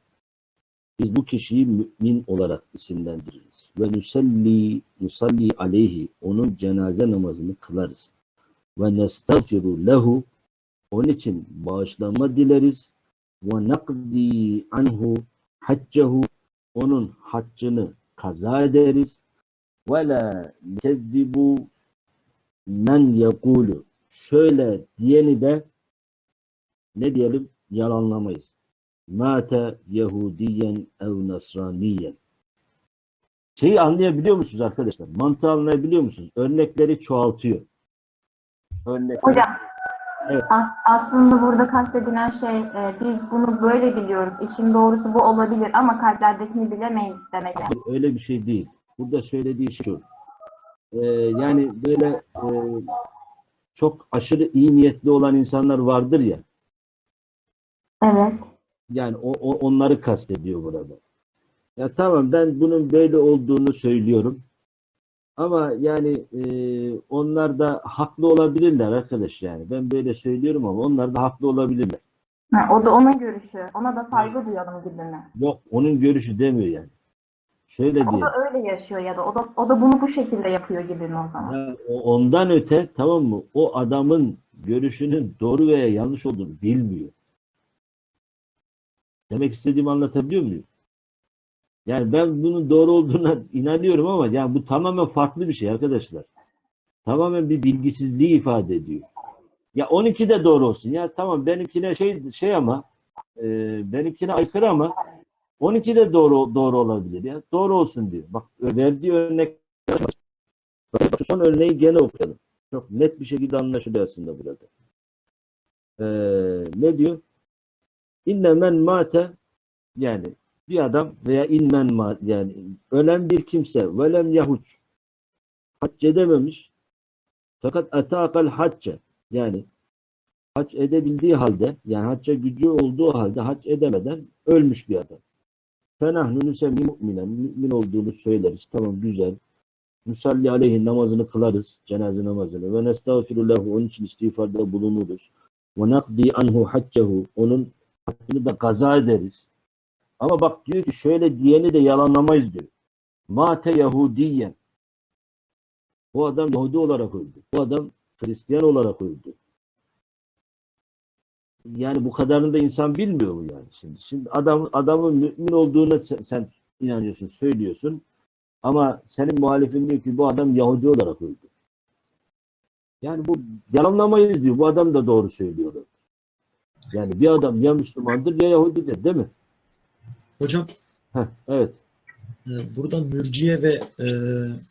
biz bu kişiyi mümin olarak isimlendiririz. ve nüselli nusalli aleyhi onun cenaze namazını kılarız. ve nestağfiru lehu onun için bağışlanma dileriz. ve nakdi anhu haccehu onun haccını kaza ederiz ve la kezzibu men yekulu şöyle diyeni de ne diyelim yalanlamayız. Mate Yahudiyen ev Nasraniyen. Şeyi anlayabiliyor musunuz arkadaşlar? Mantığı anlayabiliyor musunuz? Örnekleri çoğaltıyor. Örnekleri Hocam Evet. as- aslında burada kastedilen şey e, biz bunu böyle biliyoruz. İşin doğrusu bu olabilir ama kalplerdekini bilemeyiz demek. öyle bir şey değil. Burada söylediği şu. Ee, yani böyle e, çok aşırı iyi niyetli olan insanlar vardır ya. Evet. Yani o, o- onları kastediyor burada. Ya tamam ben bunun böyle olduğunu söylüyorum. Ama yani e, onlar da haklı olabilirler arkadaş yani. Ben böyle söylüyorum ama onlar da haklı olabilirler. Ha, o da onun görüşü. Ona da saygı duyalım gibi mi? Yok onun görüşü demiyor yani. Şöyle O diye. da öyle yaşıyor ya da o da o da bunu bu şekilde yapıyor gibi mi o zaman? Ya, o- ondan öte tamam mı? O adamın görüşünün doğru veya yanlış olduğunu bilmiyor. Demek istediğimi anlatabiliyor muyum? Yani ben bunun doğru olduğuna inanıyorum ama yani bu tamamen farklı bir şey arkadaşlar. Tamamen bir bilgisizliği ifade ediyor. Ya 12 de doğru olsun. Ya tamam benimkine şey şey ama e, benimkine aykırı ama 12 de doğru doğru olabilir ya. Doğru olsun diyor. Bak verdiği örnek son örneği gene okuyalım. Çok net bir şekilde anlaşılıyor aslında burada. Ee, ne diyor? İnne men mate yani bir adam veya inmen yani ölen bir kimse velem yahuç hac edememiş fakat etaqal hacce yani hac edebildiği halde yani hacca gücü olduğu halde hac edemeden ölmüş bir adam. Fenahnu nüsemmi mu'minen mümin olduğunu söyleriz. Tamam güzel. Musalli aleyhi namazını kılarız, cenaze namazını. Ve nestağfiru onun için istiğfarda bulunuruz. Ve nakdi anhu haccehu, onun haccını da kaza ederiz. Ama bak diyor ki şöyle diyeni de yalanlamayız diyor. Mate Yahudiyen. Bu adam Yahudi olarak öldü. Bu adam Hristiyan olarak öldü. Yani bu kadarını da insan bilmiyor mu yani şimdi? Şimdi adam adamın mümin olduğuna sen, sen inanıyorsun, söylüyorsun. Ama senin muhalifin diyor ki bu adam Yahudi olarak öldü. Yani bu yalanlamayız diyor. Bu adam da doğru söylüyor. Yani bir adam ya Müslümandır ya Yahudidir değil mi? Hocam Heh, evet. e, burada mürciye ve e,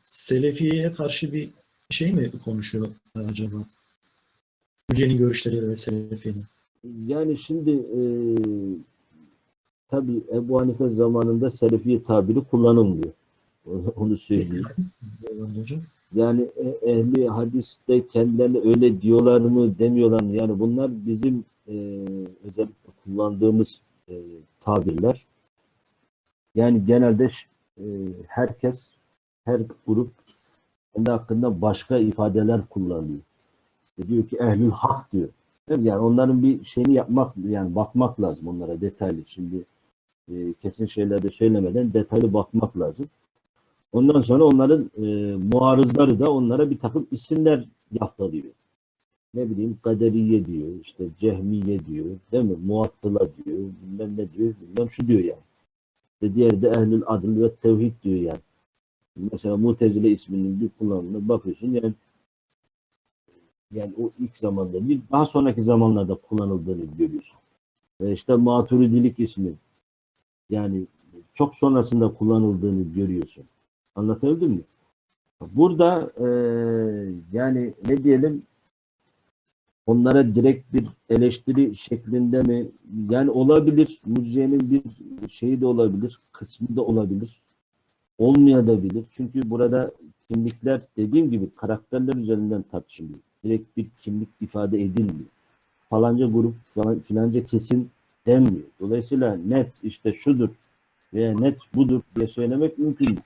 selefiyeye karşı bir şey mi konuşuyor acaba? Mürciyenin görüşleri ve selefiyenin. Yani şimdi e, tabii Ebu Hanife zamanında Selefiye tabiri kullanılmıyor. Onu, söyleyeyim. Yani e- ehli hadiste kendilerine öyle diyorlar mı demiyorlar mı? Yani bunlar bizim e, özellikle kullandığımız e, tabirler. Yani genelde e, herkes, her grup kendi hakkında başka ifadeler kullanıyor. İşte diyor ki ehlül hak diyor. Yani onların bir şeyini yapmak, yani bakmak lazım onlara detaylı. Şimdi e, kesin şeyler de söylemeden detaylı bakmak lazım. Ondan sonra onların e, muarızları da onlara bir takım isimler yaftalıyor. Ne bileyim kaderiye diyor, işte cehmiye diyor, değil mi? Muattıla diyor, bilmem ne diyor, bilmem şu diyor yani. İşte diğeri de ehlül adl ve tevhid diyor yani. Mesela Mutezile isminin bir kullanımına bakıyorsun yani yani o ilk zamanda değil, daha sonraki zamanlarda kullanıldığını görüyorsun. Ve işte maturidilik ismi yani çok sonrasında kullanıldığını görüyorsun. Anlatabildim mi? Burada e, yani ne diyelim onlara direkt bir eleştiri şeklinde mi? Yani olabilir. Murciye'nin bir şeyi de olabilir. Kısmı da olabilir. Olmayabilir. Çünkü burada kimlikler dediğim gibi karakterler üzerinden tartışılıyor. Direkt bir kimlik ifade edilmiyor. Falanca grup, falan, filanca kesim denmiyor. Dolayısıyla net işte şudur veya net budur diye söylemek mümkün değil.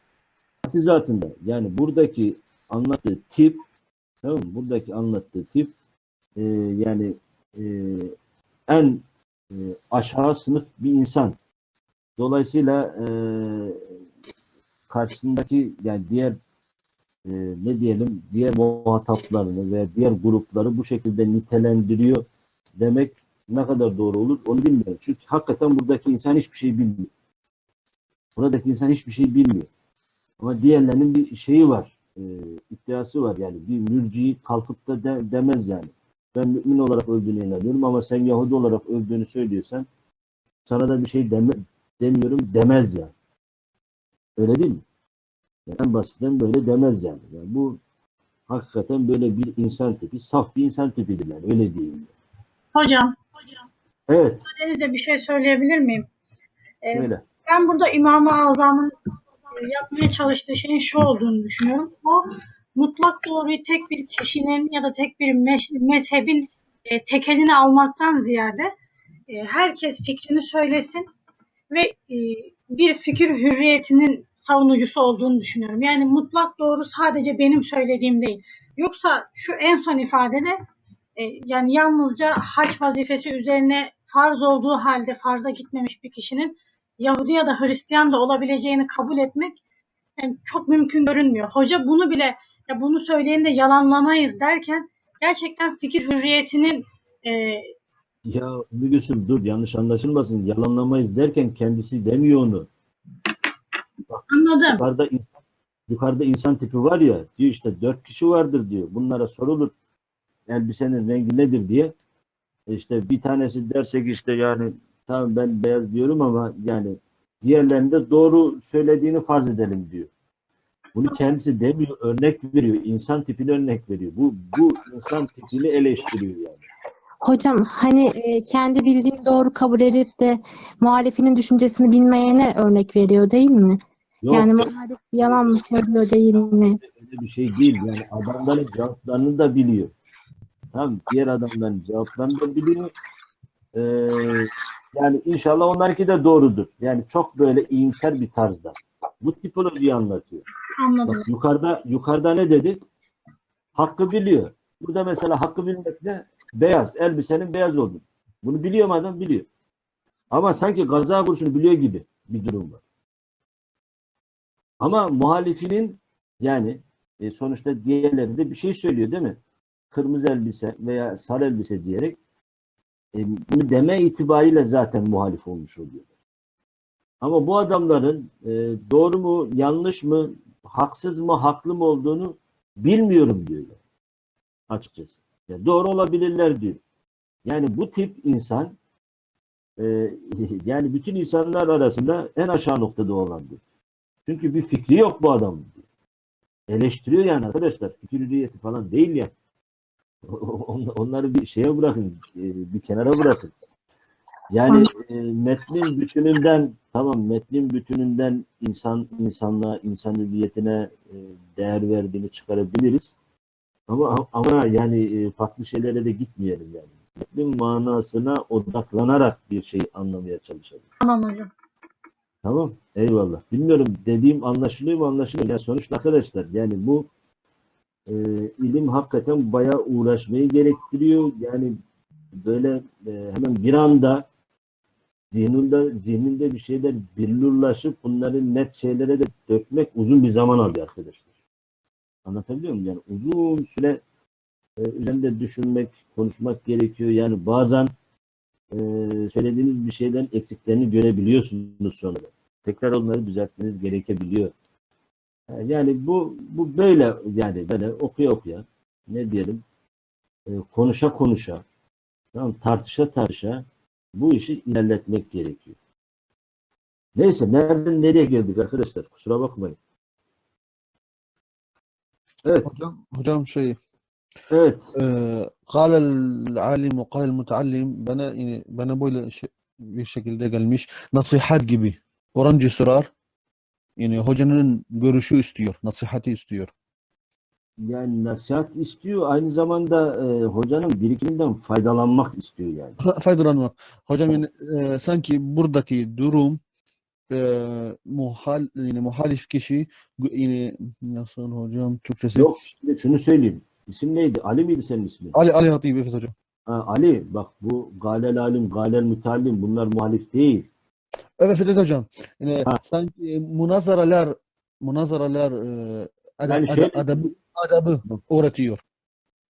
Zatında yani buradaki anlattığı tip tamam mı? Buradaki anlattığı tip e, yani e, en e, aşağı sınıf bir insan. Dolayısıyla e, karşısındaki yani diğer e, ne diyelim diğer muhataplarını veya diğer grupları bu şekilde nitelendiriyor demek ne kadar doğru olur onu bilmiyorum. Çünkü hakikaten buradaki insan hiçbir şey bilmiyor. Buradaki insan hiçbir şey bilmiyor. Ama diğerlerinin bir şeyi var, e, iddiası var yani. Bir mürciyi kalkıp da de- demez yani. Ben mümin olarak öldüğüne inanıyorum ama sen Yahudi olarak öldüğünü söylüyorsan sana da bir şey deme, demiyorum demez yani. Öyle değil mi? Yani en basitten böyle demez yani. yani. Bu hakikaten böyle bir insan tipi, saf bir insan tipidir yani. Öyle diyeyim. Hocam, Evet, müsaadenizle bir şey söyleyebilir miyim? Ee, öyle. ben burada İmam-ı Azam'ın yapmaya çalıştığı şeyin şu olduğunu düşünüyorum. O mutlak doğruyu tek bir kişinin ya da tek bir mezhebin e, tekelini almaktan ziyade e, herkes fikrini söylesin ve e, bir fikir hürriyetinin savunucusu olduğunu düşünüyorum. Yani mutlak doğru sadece benim söylediğim değil. Yoksa şu en son ifadede e, yani yalnızca hac vazifesi üzerine farz olduğu halde farza gitmemiş bir kişinin Yahudi ya da Hristiyan da olabileceğini kabul etmek yani çok mümkün görünmüyor. Hoca bunu bile ya bunu söyleyen de yalanlamayız derken gerçekten fikir hürriyetinin e, Ya Mügüsüm dur yanlış anlaşılmasın. Yalanlamayız derken kendisi demiyor onu. anladım. Yukarıda insan, yukarıda insan tipi var ya diyor işte dört kişi vardır diyor. Bunlara sorulur elbisenin rengi nedir diye. E İşte bir tanesi dersek işte yani tamam ben beyaz diyorum ama yani diğerlerinde doğru söylediğini farz edelim diyor. Bunu kendisi demiyor, örnek veriyor. insan tipini örnek veriyor. Bu bu insan tipini eleştiriyor yani. Hocam hani e, kendi bildiğini doğru kabul edip de muhalifinin düşüncesini bilmeyene örnek veriyor değil mi? Yok, Yani muhalif yalan mı söylüyor değil mi? öyle bir şey değil. Yani adamların cevaplarını da biliyor. Tamam diğer adamların cevaplarını da biliyor. Ee, yani inşallah onlarınki de doğrudur. Yani çok böyle iyimser bir tarzda. Bu tipolojiyi anlatıyor. Anladım. Bak yukarıda yukarıda ne dedi? Hakkı biliyor. Burada mesela hakkı bilmek ne? Beyaz. Elbisenin beyaz olduğunu. Bunu biliyor mu adam? Biliyor. Ama sanki gaza kurşunu biliyor gibi bir durum var. Ama muhalifinin yani e, sonuçta diğerleri de bir şey söylüyor değil mi? Kırmızı elbise veya sarı elbise diyerek e, bunu deme itibariyle zaten muhalif olmuş oluyor. Ama bu adamların e, doğru mu, yanlış mı, haksız mı, haklı mı olduğunu bilmiyorum diyorlar. Açıkçası. Yani doğru olabilirler diyor. Yani bu tip insan e, yani bütün insanlar arasında en aşağı noktada olandır. Çünkü bir fikri yok bu adam. Eleştiriyor yani arkadaşlar. Fikir hürriyeti falan değil ya. On- Onları bir şeye bırakın, e, bir kenara bırakın. Yani e, metnin bütününden tamam metnin bütününden insan insanlığa, insan hüviyetine değer verdiğini çıkarabiliriz. Ama ama yani e, farklı şeylere de gitmeyelim yani. Metnin manasına odaklanarak bir şey anlamaya çalışalım. Tamam hocam. Tamam. Eyvallah. Bilmiyorum dediğim anlaşılıyor mu anlaşılıyor. Yani sonuçta arkadaşlar yani bu e, ilim hakikaten bayağı uğraşmayı gerektiriyor. Yani böyle e, hemen bir anda zihninde, zihninde bir şeyler billurlaşıp bunları net şeylere de dökmek uzun bir zaman alıyor arkadaşlar. Anlatabiliyor muyum? Yani uzun süre e, üzerinde düşünmek, konuşmak gerekiyor. Yani bazen e, söylediğiniz bir şeyden eksiklerini görebiliyorsunuz sonra. Tekrar onları düzeltmeniz gerekebiliyor. E, Yani bu bu böyle yani böyle okuya okuya ne diyelim e, konuşa konuşa tamam tartışa tartışa bu işi ilerletmek gerekiyor. Neyse nereden nereye geldik arkadaşlar? Kusura bakmayın. Evet. Hocam, hocam şey Evet. E, kalel alim ve kalel mutallim bana bana böyle şey, bir şekilde gelmiş nasihat gibi. Orancı sorar. Yani hocanın görüşü istiyor, nasihati istiyor yani nasihat istiyor aynı zamanda e, hocanın birikiminden faydalanmak istiyor yani. Fa- Faydalanmak. Hocam yani eee, sanki buradaki durum eee muhal yani muhalif kişi yani nasıl hocam Türkçesi? Yok şimdi şunu söyleyeyim. İsim neydi? Ali miydi senin ismin? Ali Ali Hatip evet hocam. Ha, Ali bak bu galel alim, galel mütallim bunlar muhalif değil. Evet Fethet hocam. Yani Ha. sanki münazaralar münazaralar eee adab, Yani adab- şöyle- adabı, adabı öğretiyor.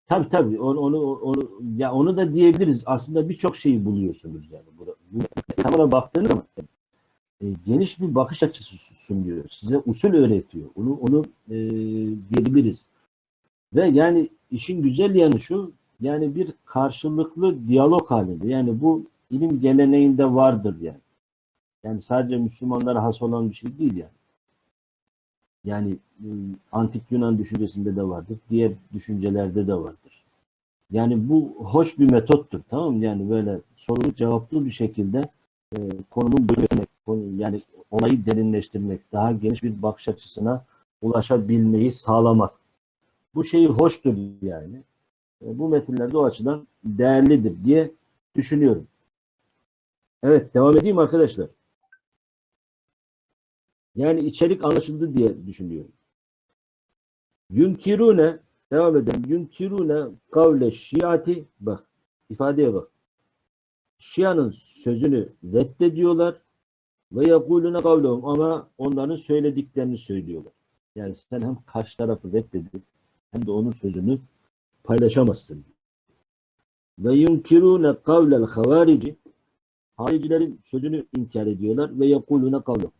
Tabii tabii onu, onu, onu ya onu da diyebiliriz. Aslında birçok şeyi buluyorsunuz yani. Tamamen baktığınız zaman e, geniş bir bakış açısı sunuyor. Size usul öğretiyor. Onu onu e, diyebiliriz. Ve yani işin güzel yanı şu yani bir karşılıklı diyalog halinde. Yani bu ilim geleneğinde vardır yani. Yani sadece Müslümanlara has olan bir şey değil yani. Yani e, antik Yunan düşüncesinde de vardır. Diğer düşüncelerde de vardır. Yani bu hoş bir metottur. Tamam mı? Yani böyle sorulu cevaplı bir şekilde e, konunun bölmek, konu, yani olayı derinleştirmek, daha geniş bir bakış açısına ulaşabilmeyi sağlamak. Bu şeyi hoştur yani. E, bu metinlerde o açıdan değerlidir diye düşünüyorum. Evet, devam edeyim arkadaşlar. Yani içerik anlaşıldı diye düşünüyorum. Yunkirune devam edelim. Yunkirune kavle şiati bak ifadeye bak. Şia'nın sözünü reddediyorlar ve yekulune kavlehum ama onların söylediklerini söylüyorlar. Yani sen hem karşı tarafı reddedip hem de onun sözünü paylaşamazsın. Ve yunkirune kavlel havarici haricilerin sözünü inkar ediyorlar ve yekulune kavlehum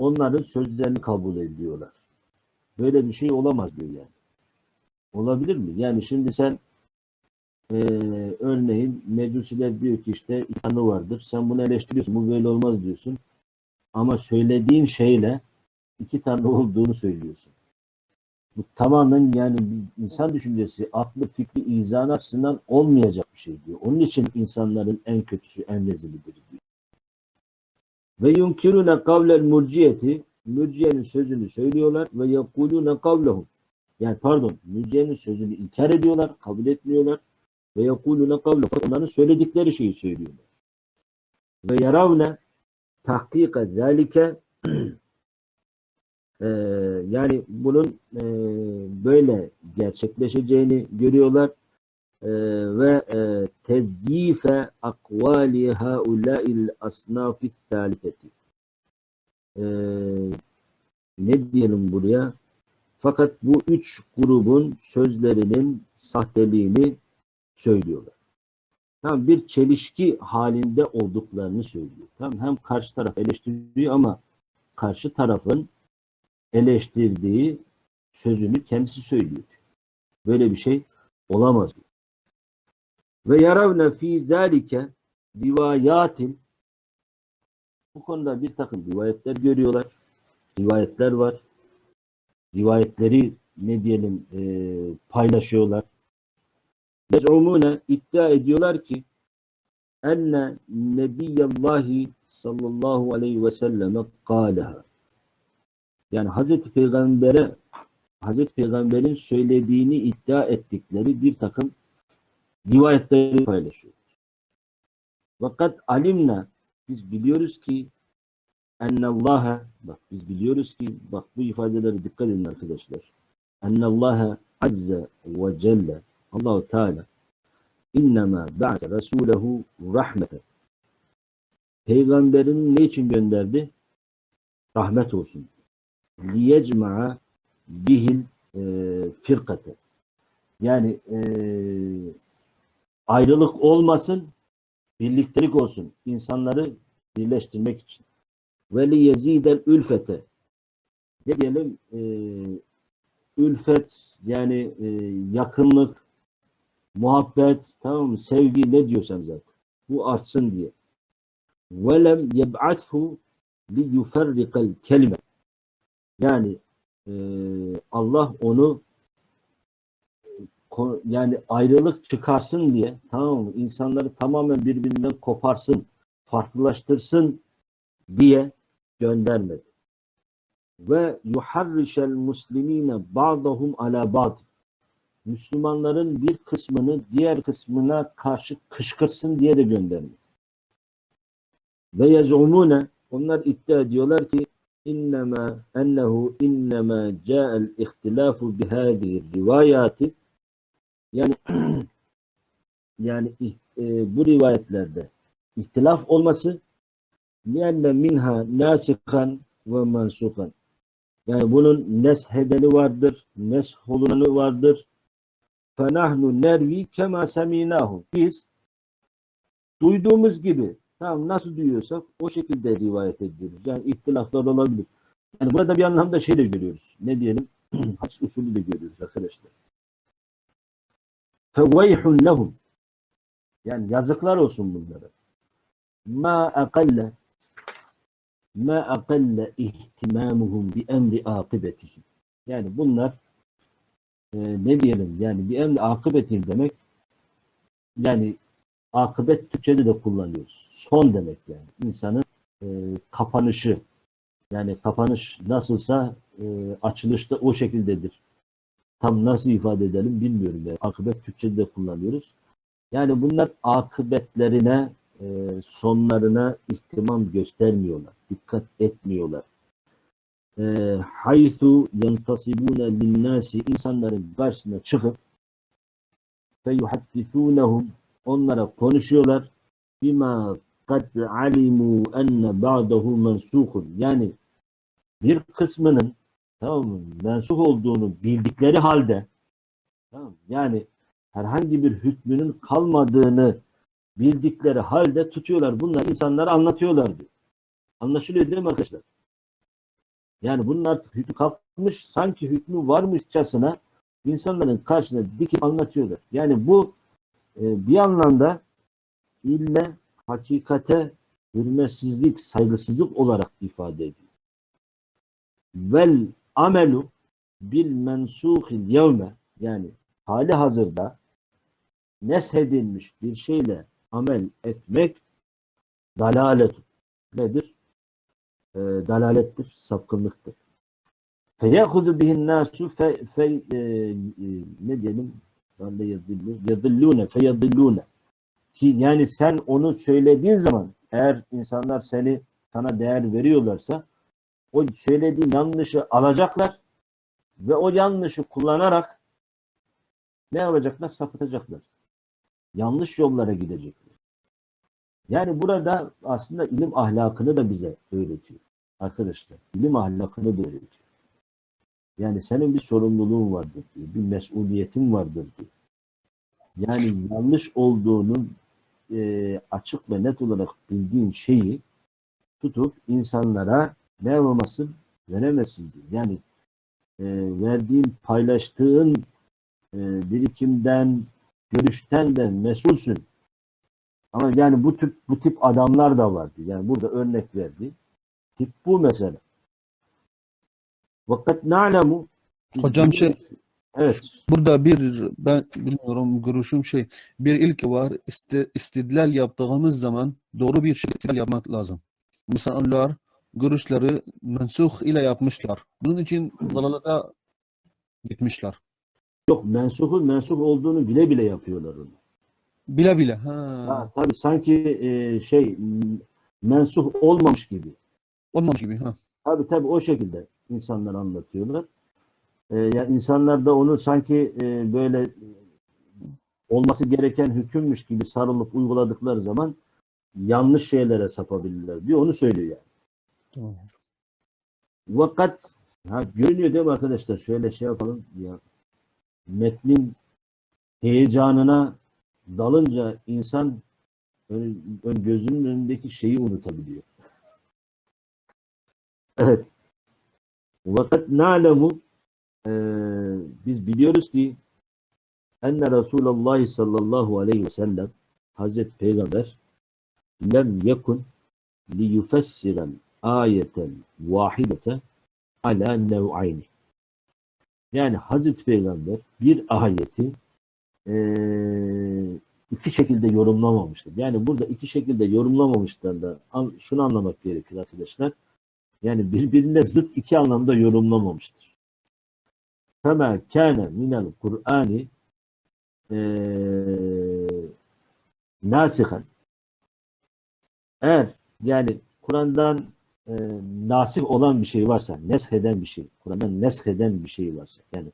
onların sözlerini kabul ediyorlar. Böyle bir şey olamaz diyor yani. Olabilir mi? Yani şimdi sen eee, örneğin Mecusiler diyor ki işte tanrı vardır. Sen bunu eleştiriyorsun. Bu böyle olmaz diyorsun. Ama söylediğin şeyle iki tanrı olduğunu söylüyorsun. Bu tamamen yani insan düşüncesi, aklı, fikri, izanı açısından olmayacak bir şey diyor. Onun için insanların en kötüsü, en rezilidir diyor. Ve yunkirune kavlel murciyeti mürciyenin sözünü söylüyorlar ve yekulune kavlehum. Yani pardon, mürciyenin sözünü inkar ediyorlar, kabul etmiyorlar. Ve yekulune kavlehum. Onların söyledikleri şeyi söylüyorlar. Ve yaravne tahkika zalike eee, yani bunun eee, böyle gerçekleşeceğini görüyorlar ve eee, tezyife akvali haulâil asnâfi thâlifeti. Eee, ne diyelim buraya? Fakat bu üç grubun sözlerinin sahteliğini söylüyorlar. Tam bir çelişki halinde olduklarını söylüyor. Tam hem karşı taraf eleştiriyor ama karşı tarafın eleştirdiği sözünü kendisi söylüyor. Böyle bir şey olamaz. Ve yaravne fi zalike rivayatin bu konuda bir takım rivayetler görüyorlar. rivayetler var. Rivayetleri ne diyelim e, paylaşıyorlar. Yez'umune iddia ediyorlar ki enne nebiyallahi sallallahu aleyhi ve selleme kâleha. Yani Hazreti Peygamber'e Hazreti Peygamber'in söylediğini iddia ettikleri bir takım rivayetleri paylaşıyor. Fakat alimna biz biliyoruz ki ennallaha bak biz biliyoruz ki bak bu ifadelere dikkat edin arkadaşlar. Ennallaha azze ve celle Allahu Teala innema ba'de rasulehu rahmeten. Peygamberini ne için gönderdi? Rahmet olsun. Liyecma'a bihil e, firkate. Yani e, ayrılık olmasın, birliktelik olsun. İnsanları birleştirmek için. Ve li yezidel ülfete. Ne diyelim? E, ülfet yani e, yakınlık, muhabbet, tamam mı? Sevgi ne diyorsan zaten. Bu artsın diye. Velem yeb'athu li yuferrikal kelime. Yani e, Allah onu yani ayrılık çıkarsın diye tamam mı? İnsanları tamamen birbirinden koparsın, farklılaştırsın diye göndermedi. Ve yuharrişel muslimine ba'dahum ala ba'd. Müslümanların bir kısmını diğer kısmına karşı kışkırtsın diye de göndermedi. Ve yez'umune onlar iddia ediyorlar ki innema ennehu innema ca'al ihtilafu bihadihi rivayati yani yani e, bu rivayetlerde ihtilaf olması lianne minha nasikan ve mansukan yani bunun neshedeni vardır, nesholunanı vardır. فَنَحْنُ nervi kema seminahu. Biz duyduğumuz gibi tamam nasıl duyuyorsak o şekilde rivayet ediyoruz. Yani ihtilaflar olabilir. Yani burada bir anlamda şey de görüyoruz. Ne diyelim? Hadis usulü de görüyoruz arkadaşlar. فَوَيْحٌ لَهُمْ Yani yazıklar olsun bunlara. Ma akalle ma akalle ihtimamuhum bi emri akıbetihim. Yani bunlar e, ne diyelim yani bir emri akıbetihim demek yani akıbet Türkçe'de de kullanıyoruz. Son demek yani. İnsanın e, kapanışı yani kapanış nasılsa e, açılış da o şekildedir. Tam nasıl ifade edelim bilmiyorum. Yani. Akıbet Türkçe'de de kullanıyoruz. Yani bunlar akıbetlerine e, sonlarına ihtimam göstermiyorlar. Dikkat etmiyorlar. E, haythu yentasibune linnâsi insanların karşısına çıkıp fe yuhaddithûnehum onlara konuşuyorlar bima kad alimu enne ba'dahu mensukun yani bir kısmının tamam mı, mensuh olduğunu bildikleri halde tamam yani herhangi bir hükmünün kalmadığını bildikleri halde tutuyorlar. Bunlar insanlara anlatıyorlar diyor. Anlaşılıyor değil mi arkadaşlar? Yani bunun artık hükmü kalkmış, sanki hükmü varmışçasına insanların karşısına dikip anlatıyorlar. Yani bu e, bir anlamda ilme, hakikate hürmetsizlik, saygısızlık olarak ifade ediyor. Vel amelu bil mensuhil yevme yani hali hazırda neshedilmiş bir şeyle amel etmek dalalet nedir? E, dalalettir, sapkınlıktır. Feyahudu bihin nasu fe, fe e, e, ne diyelim? Ben de yadillu, yadillune, feyadillune. Ki yani sen onu söylediğin zaman eğer insanlar seni sana değer veriyorlarsa o söylediğin yanlışı alacaklar ve o yanlışı kullanarak ne yapacaklar? Sapıtacaklar. Yanlış yollara gidecekler. Yani burada aslında ilim ahlakını da bize öğretiyor. Arkadaşlar ilim ahlakını da öğretiyor. Yani senin bir sorumluluğun vardır diyor. Bir mesuliyetin vardır diyor. Yani yanlış olduğunu e, açık ve net olarak bildiğin şeyi tutup insanlara ne yapamazsın? Veremezsin diyor. Yani e, verdiğin, paylaştığın e, birikimden, görüşten de mesulsün. Ama yani bu tip bu tip adamlar da vardı. Yani burada örnek verdi. Tip bu mesela. Vakat na'lemu Hocam şey Evet. burada bir ben bilmiyorum görüşüm şey bir ilk var İsti, istidlal yaptığımız zaman doğru bir şekilde istidlal yapmak lazım. Mesela onlar görüşleri mensuh ile yapmışlar. Bunun için dalalata gitmişler. Yok mensuhun mensuh olduğunu bile bile yapıyorlar onu. Bile bile. Ha, Ha, tabii sanki e, şey mensuh olmamış gibi. olmamış gibi. Ha. Tabii tabii o şekilde insanlar anlatıyorlar. E, yani insanlar da onu sanki e, böyle olması gereken hükümmüş gibi sarılıp uyguladıkları zaman yanlış şeylere sapabilirler diyor. Onu söylüyor yani. Tamam. Vakat ha, görünüyor değil mi arkadaşlar? Şöyle şey yapalım ya. Metnin heyecanına dalınca insan ön, ön- gözünün önündeki şeyi unutabiliyor. Evet. Vakat na'lemu eee, biz biliyoruz ki enne Resulullah sallallahu aleyhi ve sellem Hazreti Peygamber lem yekun li yufessiren ayeten vahidete ala nev'ayni. Yani Hazreti Peygamber bir ayeti eee, iki şekilde yorumlamamıştır. Yani burada iki şekilde yorumlamamışlar da şunu anlamak gerekir arkadaşlar. Yani birbirine zıt iki anlamda yorumlamamıştır. Fema kâne minel Kur'ani eee nasihen eğer yani Kur'an'dan e, nasih olan bir şey varsa, nesheden bir şey, Kur'an'dan nesheden bir şey varsa, yani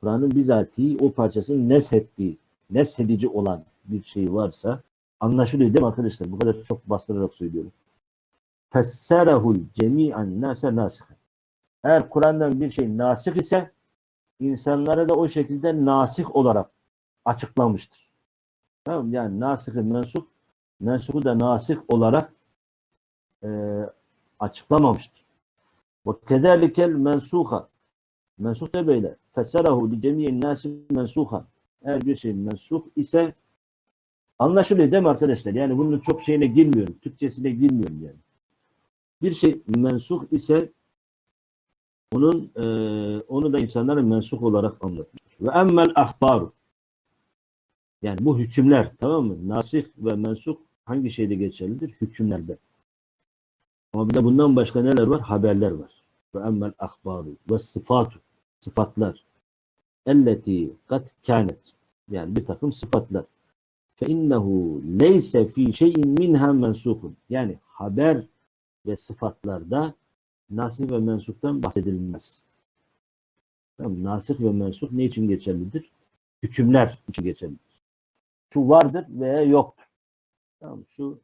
Kur'an'ın bizatihi o parçasını neshettiği, neshedici olan bir şey varsa, anlaşılıyor değil mi arkadaşlar? Bu kadar çok bastırarak söylüyorum. Fesserehul cemi'an nase nasihen. Eğer Kur'an'dan bir şey nasih ise, insanlara da o şekilde nasih olarak açıklamıştır. Tamam? Yani nasih-i mensuh, mensuhu da nasih olarak e, açıklamamıştır. Ve kezelikel mensuha. Mensuh da böyle. Feserahu li cemiyen nasi mensuha. Eğer bir şey mensuh ise anlaşılıyor değil mi arkadaşlar? Yani bunun çok şeyine girmiyorum. Türkçesine girmiyorum yani. Bir şey mensuh ise onun e, onu da insanlara mensuh olarak anlatmıştır. Ve emmel ahbaru. Yani bu hükümler tamam mı? Nasih ve mensuh hangi şeyde geçerlidir? Hükümlerde. Ama bir de bundan başka neler var? Haberler var. Ve emmel ahbaru ve sıfatu. Sıfatlar. Elleti kat kânet. Yani bir takım sıfatlar. Fe innehu leyse fi şeyin minha mensukun. Yani haber ve sıfatlarda nasih ve mensuktan bahsedilmez. Tamam, nasih ve mensuh ne için geçerlidir? Hükümler için geçerlidir. Şu vardır veya yoktur. Tamam, şu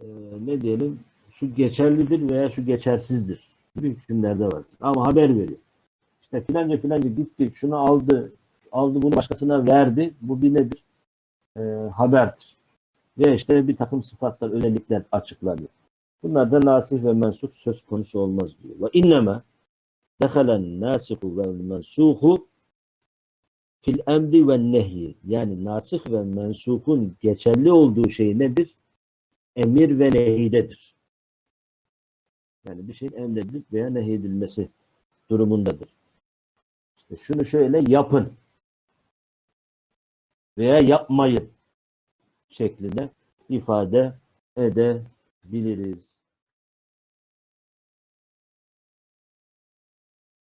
e, ne diyelim şu geçerlidir veya şu geçersizdir gibi hükümlerde var. Ama haber veriyor. İşte filanca filanca gitti, şunu aldı, aldı bunu başkasına verdi. Bu bir nedir? E, haberdir. Ve işte bir takım sıfatlar, özellikler açıklanıyor. Bunlar da nasih ve mensuh söz konusu olmaz diyor. Ve inneme dehalen nasihu ve mensuhu fil emri ve nehyi. Yani nasih ve mensukun geçerli olduğu şey nedir? Emir ve nehidedir. Yani bir şeyin emredilip veya nehyedilmesi durumundadır. İşte şunu şöyle yapın veya yapmayın şeklinde ifade edebiliriz.